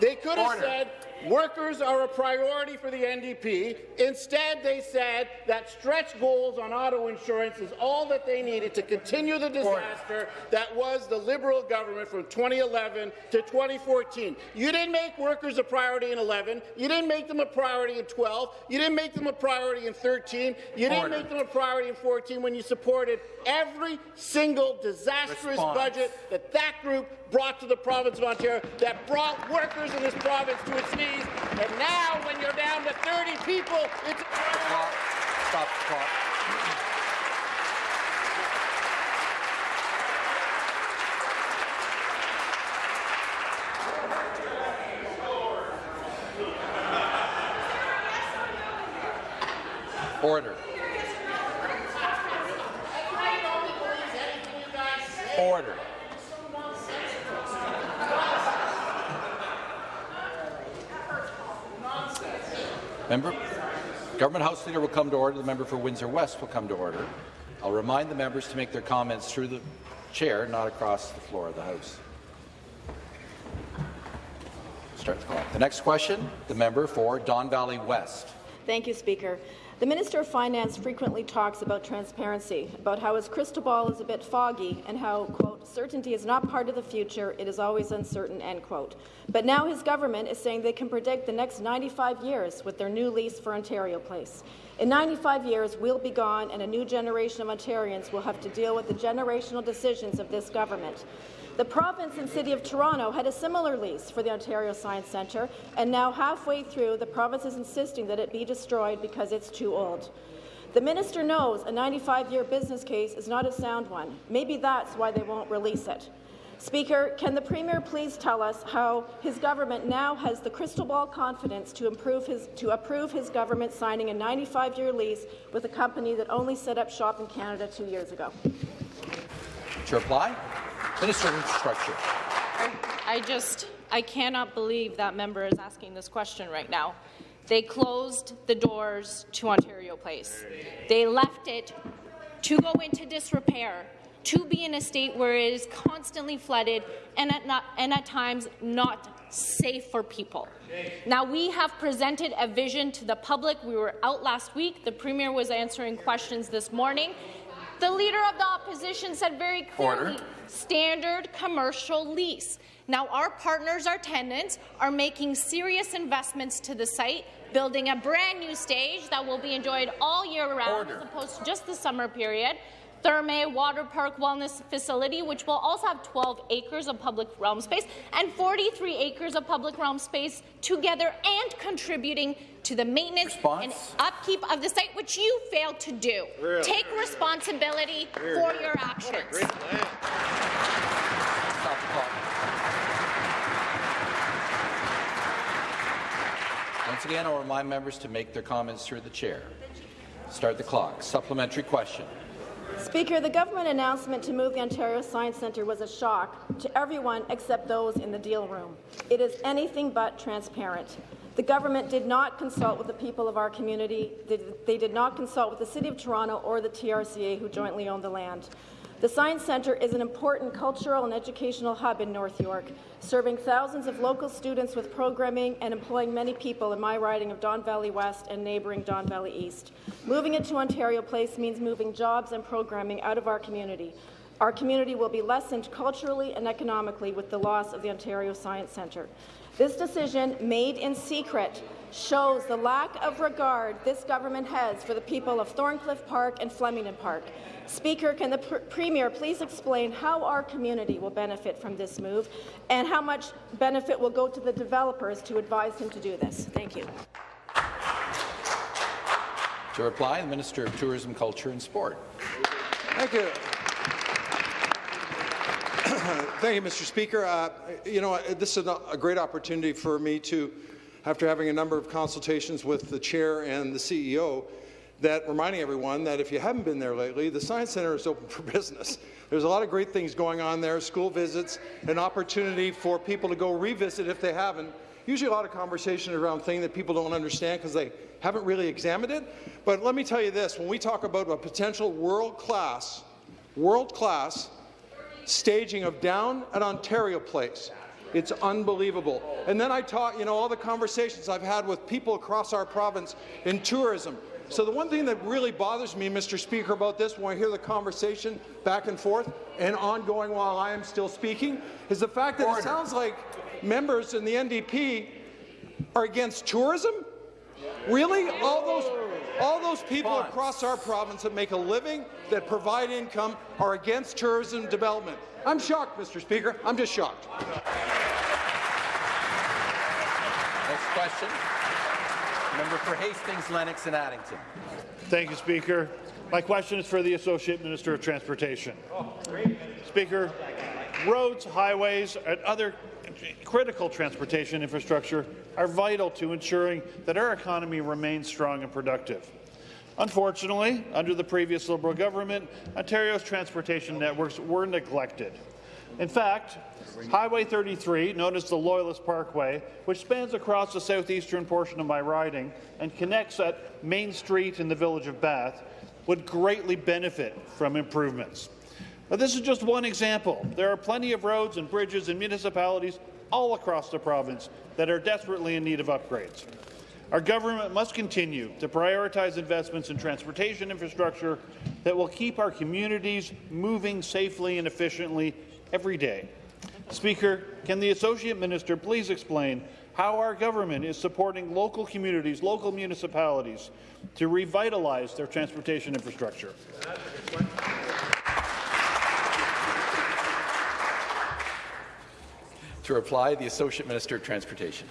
They could have Order. said, Workers are a priority for the NDP. Instead, they said that stretch goals on auto insurance is all that they needed to continue the disaster that was the Liberal government from 2011 to 2014. You didn't make workers a priority in 11. You didn't make them a priority in 12. You didn't make them a priority in 13. You didn't Order. make them a priority in 14 when you supported every single disastrous Response. budget that that group brought to the province of Ontario, that brought workers in this province to its knees. And now, when you're down to 30 people, it's... Stop. Stop. Order. Member, Government House Leader will come to order. The member for Windsor West will come to order. I'll remind the members to make their comments through the chair, not across the floor of the House. Start the clock. The next question, the member for Don Valley West. Thank you, Speaker. The Minister of Finance frequently talks about transparency, about how his crystal ball is a bit foggy and how, quote, certainty is not part of the future, it is always uncertain, end quote. But now his government is saying they can predict the next 95 years with their new lease for Ontario Place. In 95 years, we'll be gone and a new generation of Ontarians will have to deal with the generational decisions of this government. The province and City of Toronto had a similar lease for the Ontario Science Centre, and now halfway through, the province is insisting that it be destroyed because it's too old. The minister knows a 95-year business case is not a sound one. Maybe that's why they won't release it. Speaker, can the Premier please tell us how his government now has the crystal ball confidence to, his, to approve his government signing a 95-year lease with a company that only set up shop in Canada two years ago? To reply, Minister of Infrastructure. I, I just, I cannot believe that member is asking this question right now. They closed the doors to Ontario Place. They left it to go into disrepair, to be in a state where it is constantly flooded and at, not, and at times not safe for people. Now, we have presented a vision to the public. We were out last week. The Premier was answering questions this morning. The Leader of the Opposition said very clearly, Order. standard commercial lease. Now, our partners, our tenants, are making serious investments to the site, building a brand new stage that will be enjoyed all year round Order. as opposed to just the summer period. Therme Water Park Wellness Facility, which will also have 12 acres of public realm space and 43 acres of public realm space together and contributing to the maintenance Response? and upkeep of the site, which you failed to do. Take responsibility for your actions. great plan. Stop the clock. Once again, I'll remind members to make their comments through the chair. Start the clock. Supplementary question. Speaker, the government announcement to move the Ontario Science Centre was a shock to everyone except those in the deal room. It is anything but transparent. The government did not consult with the people of our community. They- did not consult with the City of Toronto or the TRCA, who jointly own the land. The Science Centre is an important cultural and educational hub in North York, serving thousands of local students with programming and employing many people in my riding of Don Valley West and neighbouring Don Valley East. Moving it to Ontario Place means moving jobs and programming out of our community. Our community will be lessened culturally and economically with the loss of the Ontario Science Centre. This decision, made in secret, shows the lack of regard this government has for the people of Thorncliffe Park and Flemington Park. Speaker, can the pr Premier please explain how our community will benefit from this move and how much benefit will go to the developers to advise him to do this? Thank you. To reply, the Minister of Tourism, Culture and Sport. Thank you. Thank you, Mr. Speaker. Uh, you know, this is a a great opportunity for me to, after having a number of consultations with the chair and the CEO, that reminding everyone that if you haven't been there lately, the Science Centre is open for business. There's a lot of great things going on there, school visits, an opportunity for people to go revisit if they haven't. Usually a lot of conversation around things that people don't understand because they haven't really examined it. But let me tell you this, when we talk about a potential world-class, world-class staging of down at Ontario Place. It's unbelievable. And then I taught, you know, all the conversations I've had with people across our province in tourism. So the one thing that really bothers me, Mr. Speaker, about this, when I hear the conversation back and forth and ongoing while I am still speaking, is the fact that it sounds like members in the NDP are against tourism? Really? All those, all those people across our province that make a living, that provide income, are against tourism development. I'm shocked, Mr. Speaker. I'm just shocked. Next question. Member for Hastings, Lennox and Addington. Thank you, Speaker. My question is for the Associate Minister of Transportation. Oh, Speaker, roads, highways, and other critical transportation infrastructure are vital to ensuring that our economy remains strong and productive. Unfortunately, under the previous Liberal government, Ontario's transportation networks were neglected. In fact, Highway 33, known as the Loyalist Parkway, which spans across the southeastern portion of my riding and connects at Main Street in the village of Bath, would greatly benefit from improvements. But this is just one example. There are plenty of roads and bridges and municipalities all across the province that are desperately in need of upgrades. Our government must continue to prioritize investments in transportation infrastructure that will keep our communities moving safely and efficiently every day. Speaker, can the Associate Minister please explain how our government is supporting local communities, local municipalities, to revitalize their transportation infrastructure? To reply, the Associate Minister of Transportation.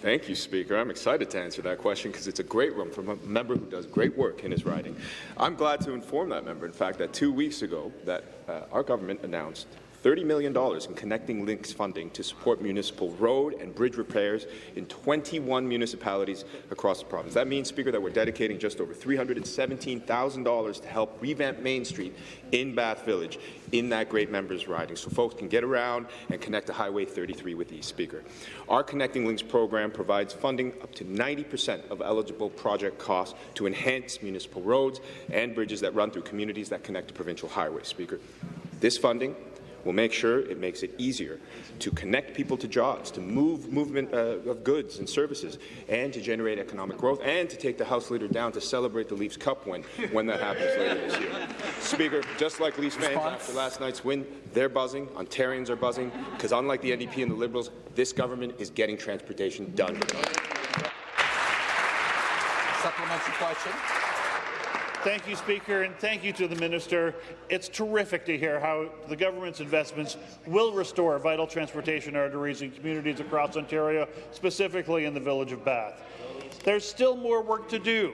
Thank you, Speaker. I'm excited to answer that question because it's a great one from a member who does great work in his riding. I'm glad to inform that member, in fact, that two weeks ago that uh, our government announced $30 million in Connecting Links funding to support municipal road and bridge repairs in 21 municipalities across the province. That means, Speaker, that we're dedicating just over $317,000 to help revamp Main Street in Bath Village in that great members riding so folks can get around and connect to Highway 33 with ease, Speaker. Our Connecting Links program provides funding up to 90% of eligible project costs to enhance municipal roads and bridges that run through communities that connect to provincial highways, Speaker. This funding will make sure it makes it easier to connect people to jobs, to move movement uh, of goods and services, and to generate economic growth, and to take the House Leader down to celebrate the Leafs Cup win when that happens later this year. Speaker, just like Leafs fans after last night's win, they're buzzing, Ontarians are buzzing, because unlike the NDP and the Liberals, this government is getting transportation done. Supplementary question. Thank you, Speaker, and thank you to the Minister. It's terrific to hear how the government's investments will restore vital transportation arteries in communities across Ontario, specifically in the village of Bath. There's still more work to do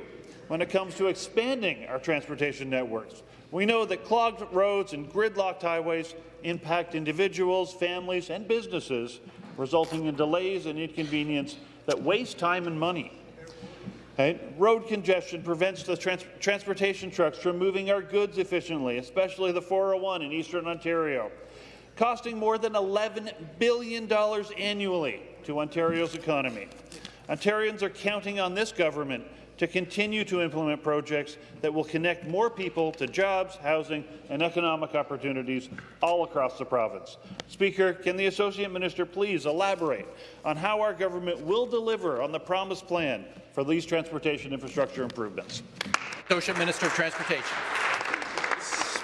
when it comes to expanding our transportation networks. We know that clogged roads and gridlocked highways impact individuals, families, and businesses, resulting in delays and inconvenience that waste time and money. Right? Road congestion prevents the trans transportation trucks from moving our goods efficiently, especially the 401 in eastern Ontario, costing more than $11 billion annually to Ontario's economy. Ontarians are counting on this government to continue to implement projects that will connect more people to jobs, housing and economic opportunities all across the province. Speaker, can the Associate Minister please elaborate on how our government will deliver on the promised plan for these transportation infrastructure improvements? Associate Minister of Transportation.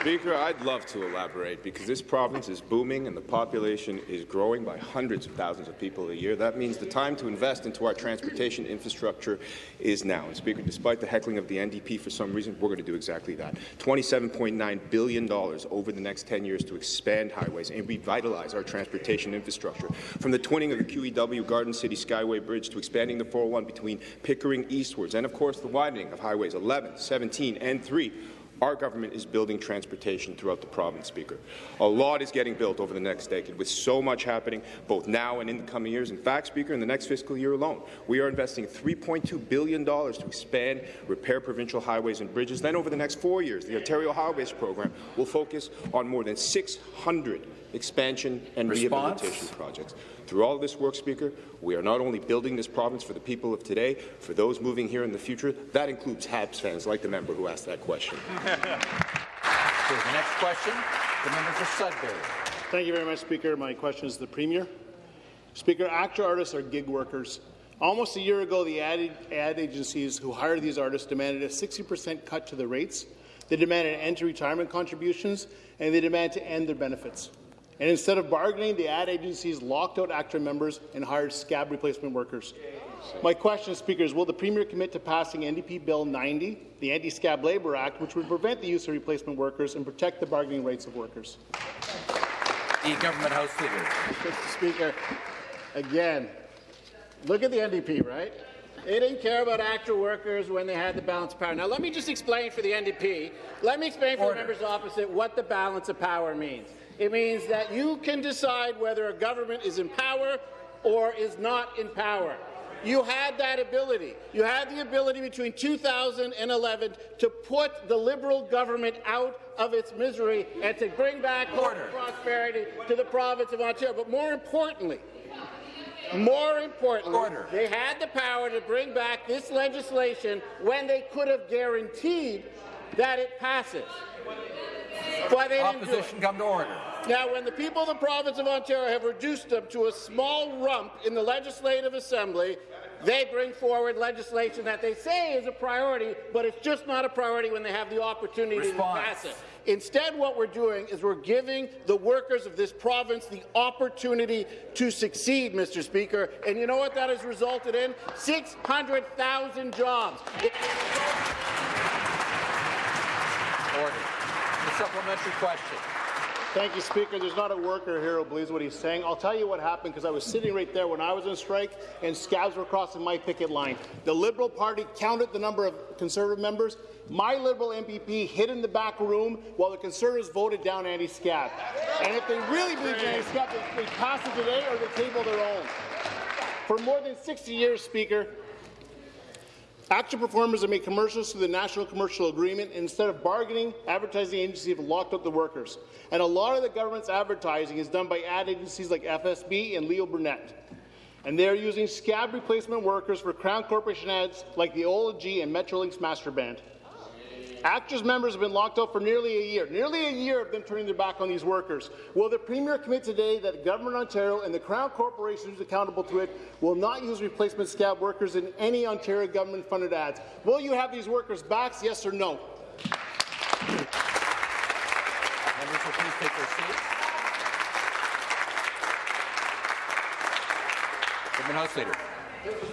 Speaker, I'd love to elaborate because this province is booming and the population is growing by hundreds of thousands of people a year. That means the time to invest into our transportation infrastructure is now. And Speaker, despite the heckling of the NDP for some reason, we're going to do exactly that. $27.9 billion over the next 10 years to expand highways and revitalize our transportation infrastructure. From the twinning of the QEW Garden City Skyway Bridge to expanding the 401 between Pickering eastwards and, of course, the widening of highways 11, 17 and 3 our government is building transportation throughout the province, Speaker. A lot is getting built over the next decade, with so much happening both now and in the coming years. In fact, Speaker, in the next fiscal year alone, we are investing $3.2 billion to expand, repair provincial highways and bridges. Then over the next four years, the Ontario Highways Program will focus on more than 600 expansion and Response? rehabilitation projects. Through all this work, Speaker, we are not only building this province for the people of today, for those moving here in the future, that includes Habs fans like the member who asked that question. Here's the next question. The member for Sudbury. Thank you very much, Speaker. My question is to the Premier. Speaker, ACTRA artists are gig workers. Almost a year ago, the ad, ad agencies who hire these artists demanded a 60% cut to the rates. They demanded an end to retirement contributions, and they demand to end their benefits. And instead of bargaining, the ad agencies locked out ACTRA members and hired scab replacement workers. My question, Speaker, is will the Premier commit to passing NDP Bill 90, the Anti-Scab Labour Act, which would prevent the use of replacement workers and protect the bargaining rights of workers? The Government House Leader. Mr. Speaker, again, look at the NDP, right? They didn't care about ACTRA workers when they had the balance of power. Now, let me just explain for the NDP, let me explain for Order. the members opposite what the balance of power means. It means that you can decide whether a government is in power or is not in power. You had that ability. You had the ability between 2011 to put the Liberal government out of its misery and to bring back prosperity to the province of Ontario. But more importantly, more importantly, they had the power to bring back this legislation when they could have guaranteed that it passes. But they didn't do it. Opposition come to order. Now, when the people of the province of Ontario have reduced them to a small rump in the Legislative Assembly, they bring forward legislation that they say is a priority, but it's just not a priority when they have the opportunity Response. to pass it. Instead, what we're doing is we're giving the workers of this province the opportunity to succeed, Mr. Speaker. And you know what that has resulted in? 600,000 jobs. Order. The supplementary question. Thank you, Speaker. There's not a worker here who believes what he's saying. I'll tell you what happened because I was sitting right there when I was on strike and scabs were crossing my picket line. The Liberal Party counted the number of Conservative members. My Liberal MPP hid in the back room while the Conservatives voted down anti-scab. And if they really believe in anti-scab, they, they pass it today or they table their own. For more than 60 years, Speaker, ACTRA performers have made commercials through the National Commercial Agreement. Instead of bargaining, advertising agencies have locked up the workers. And a lot of the government's advertising is done by ad agencies like FCB and Leo Burnett. And they are using scab replacement workers for Crown Corporation ads like the OLG and Metrolinx Master ACTRA members have been locked out for nearly a year. Nearly a year of them turning their back on these workers. Will the Premier commit today that the Government of Ontario and the Crown Corporation who's accountable to it will not use replacement scab workers in any Ontario government-funded ads? Will you have these workers back, yes or no? House Leader.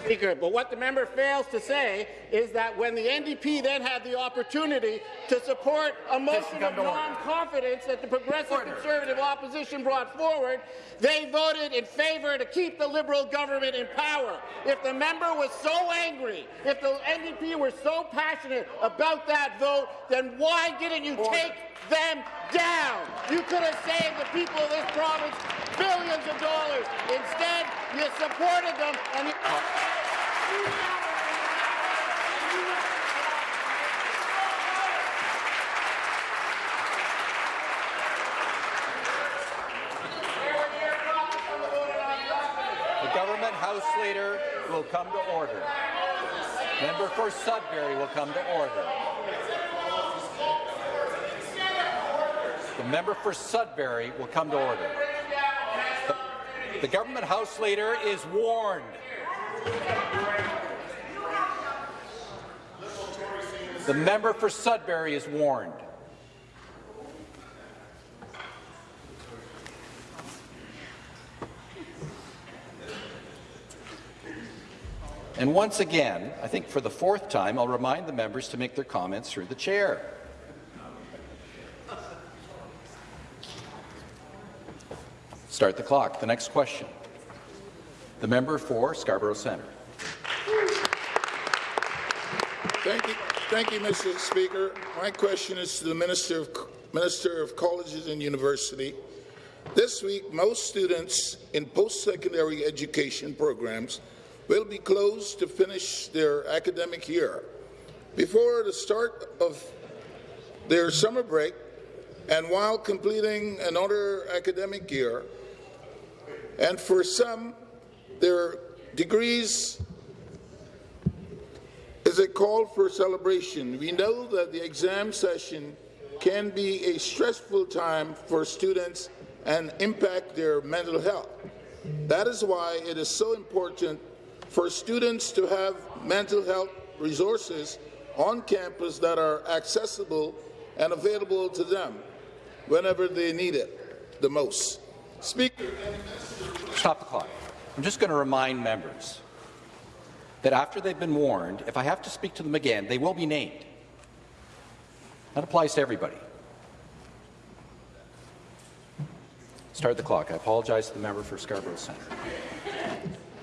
Speaker, but what the member fails to say is that when the NDP then had the opportunity to support a motion of non-confidence that the Progressive Conservative opposition brought forward, they voted in favour to keep the Liberal government in power. If the member was so angry, if the NDP were so passionate about that vote, then why didn't you take them down? You could have saved the people of this province billions of dollars. Instead, you supported them and you The Government House Leader will come to order. Member for Sudbury will come to order. The member for Sudbury will come to order. The, Government House Leader is warned. The member for Sudbury is warned. And once again, I think for the fourth time, I'll remind the members to make their comments through the chair. Start the clock. The next question. The member for Scarborough Centre. Thank you, thank you, Mr. Speaker. My question is to the Minister of, Minister of Colleges and University. This week, most students in post-secondary education programs will be closed to finish their academic year. Before the start of their summer break, and while completing another academic year, and for some, their degrees is a call for celebration. We know that the exam session can be a stressful time for students and impact their mental health. That is why it is so important for students to have mental health resources on campus that are accessible and available to them whenever they need it the most. Speaker. Stop the clock. I'm just going to remind members that after they've been warned, if I have to speak to them again, they will be named. That applies to everybody. Start the clock. I apologize to the member for Scarborough Centre.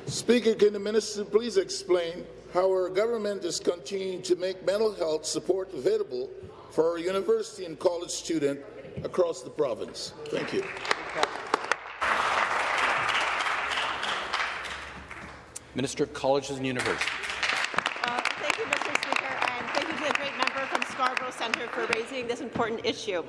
Speaker, can the minister please explain how our government is continuing to make mental health support available for our university and college students across the province? Thank you. Minister of Colleges and Universities. Uh, thank you, Mr. Speaker, and thank you to the great member from Scarborough Centre for raising this important issue.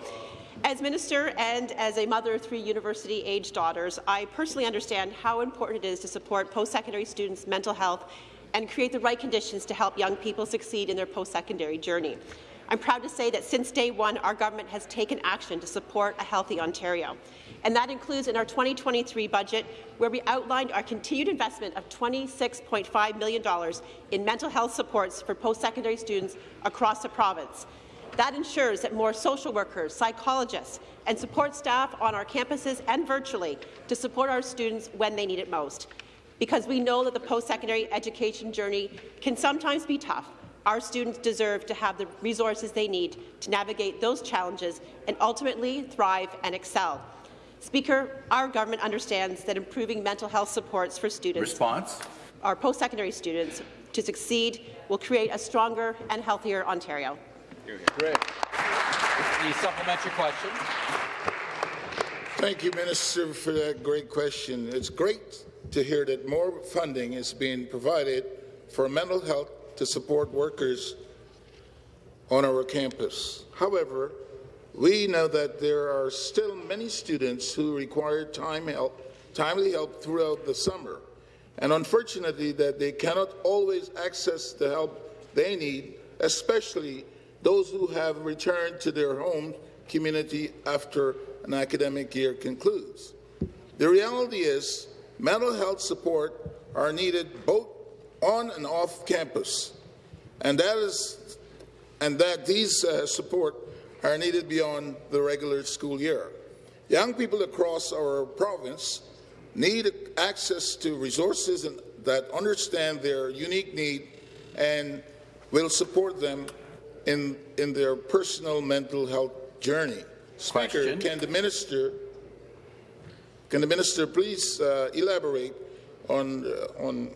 As minister and as a mother of three university-aged daughters, I personally understand how important it is to support post-secondary students' mental health and create the right conditions to help young people succeed in their post-secondary journey. I'm proud to say that since day one, our government has taken action to support a healthy Ontario. And that includes in our 2023 budget, where we outlined our continued investment of $26.5 million in mental health supports for post-secondary students across the province. That ensures that more social workers, psychologists, and support staff on our campuses and virtually to support our students when they need it most. Because we know that the post-secondary education journey can sometimes be tough, our students deserve to have the resources they need to navigate those challenges and ultimately thrive and excel. Speaker, our government understands that improving mental health supports for students, Response. our post-secondary students, to succeed will create a stronger and healthier Ontario. Great. The supplementary question. Thank you, Minister, for that great question. It's great to hear that more funding is being provided for mental health to support workers on our campus. However, we know that there are still many students who require time help, timely help throughout the summer, and unfortunately that they cannot always access the help they need, especially those who have returned to their home community after an academic year concludes. The reality is mental health support are needed both on and off campus, and that is and that these uh, support are needed beyond the regular school year. Young people across our province need access to resources that understand their unique need and will support them in, in their personal mental health journey. Speaker, Question. can the minister can the minister please uh, elaborate on uh, on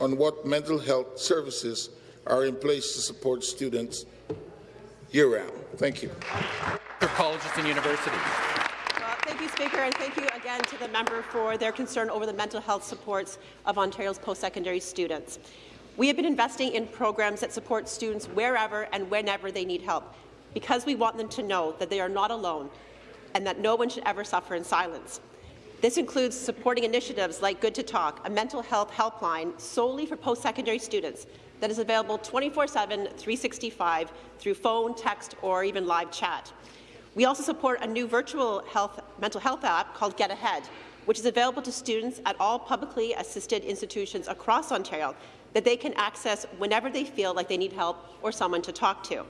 on what mental health services are in place to support students year round? Thank you. For colleges and universities. Uh, thank you, Speaker, and thank you again to the member for their concern over the mental health supports of Ontario's post-secondary students. We have been investing in programs that support students wherever and whenever they need help, because we want them to know that they are not alone and that no one should ever suffer in silence. This includes supporting initiatives like Good to Talk, a mental health helpline solely for post-secondary students that is available 24-7, 365 through phone, text, or even live chat. We also support a new virtual health, mental health app called Get Ahead, which is available to students at all publicly assisted institutions across Ontario that they can access whenever they feel like they need help or someone to talk to.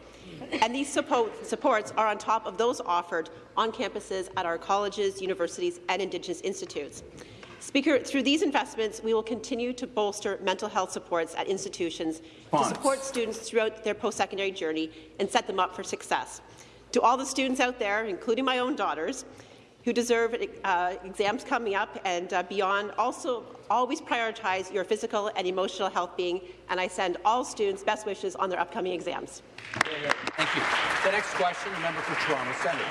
And these support, supports are on top of those offered on campuses at our colleges, universities, and Indigenous institutes. Speaker, through these investments, we will continue to bolster mental health supports at institutions to support students throughout their post-secondary journey and set them up for success. To all the students out there, including my own daughters, who deserve uh, exams coming up and uh, beyond. Also, always prioritize your physical and emotional health being, and I send all students best wishes on their upcoming exams. Thank you. The next question, the member for Toronto Centre.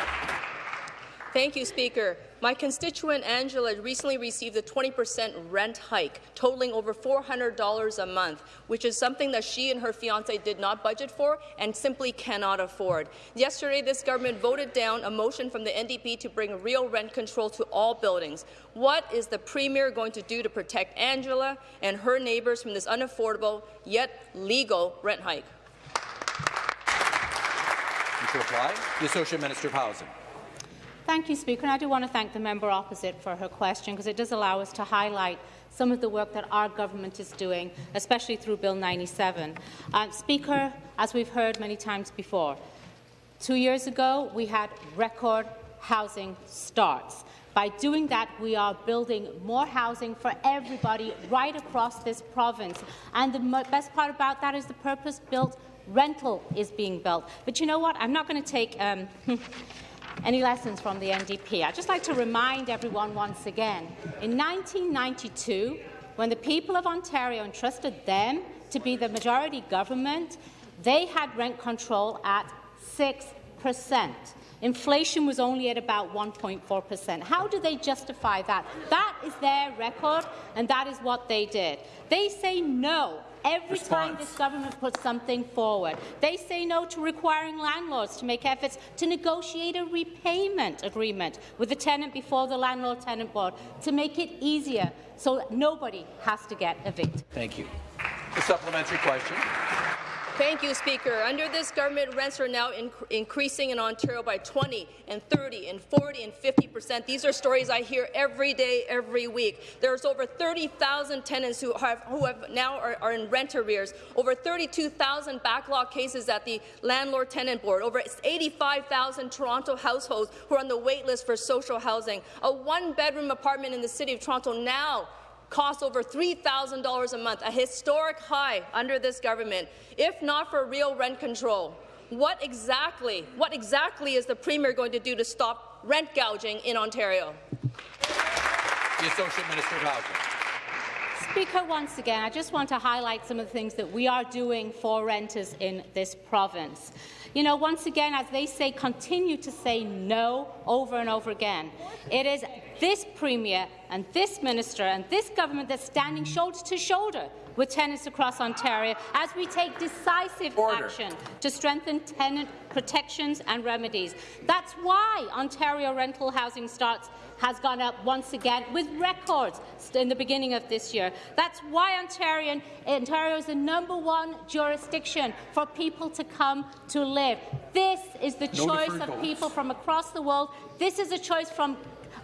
Thank you, Speaker. My constituent Angela recently received a 20% rent hike, totaling over $400 a month, which is something that she and her fiance did not budget for and simply cannot afford. Yesterday, this government voted down a motion from the NDP to bring real rent control to all buildings. What is the Premier going to do to protect Angela and her neighbours from this unaffordable yet legal rent hike? To reply, the Associate Minister of Housing. Thank you, Speaker. And I do want to thank the member opposite for her question because it does allow us to highlight some of the work that our government is doing, especially through Bill 97. Uh, Speaker, as we've heard many times before, two years ago we had record housing starts. By doing that, we are building more housing for everybody right across this province. And the best part about that is the purpose-built rental is being built. But you know what? I'm not going to take um, any lessons from the NDP. I'd just like to remind everyone once again, in 1992, when the people of Ontario entrusted them to be the majority government, they had rent control at 6 percent. Inflation was only at about 1.4 percent. How do they justify that? That is their record, and that is what they did. They say no every Response. time this government puts something forward. They say no to requiring landlords to make efforts to negotiate a repayment agreement with the tenant before the Landlord-Tenant Board to make it easier so nobody has to get evicted. Thank you. The supplementary question. Thank you, Speaker. Under this government, rents are now inc increasing in Ontario by 20 and 30 and 40 and 50 percent. These are stories I hear every day, every week. There's over 30,000 tenants who have, who have now are, are in rent arrears, over 32,000 backlog cases at the Landlord-Tenant Board, over 85,000 Toronto households who are on the wait list for social housing. A one-bedroom apartment in the City of Toronto now costs over $3,000 a month, a historic high under this government, if not for real rent control. What exactly, what exactly is the Premier going to do to stop rent gouging in Ontario? The Associate Minister of Housing. Speaker, once again, I just want to highlight some of the things that we are doing for renters in this province. You know, once again, as they say, continue to say no over and over again. It is this Premier and this Minister and this government that's standing shoulder to shoulder with tenants across Ontario as we take decisive Order. action to strengthen tenant protections and remedies. That's why Ontario rental housing starts has gone up once again with records in the beginning of this year. That's why Ontario, Ontario is the number one jurisdiction for people to come to live. This is the No choice of people from across the world. This is a choice from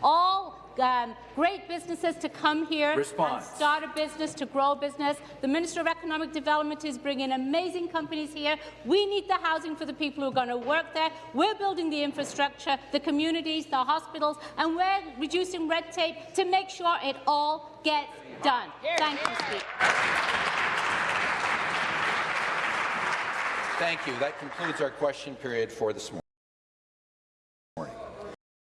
all um, great businesses to come here Response. and start a business, to grow business. The Minister of Economic Development is bringing amazing companies here. We need the housing for the people who are going to work there. We're building the infrastructure, the communities, the hospitals, and we're reducing red tape to make sure it all gets done. Thank you, Speaker. Thank you. That concludes our question period for this morning.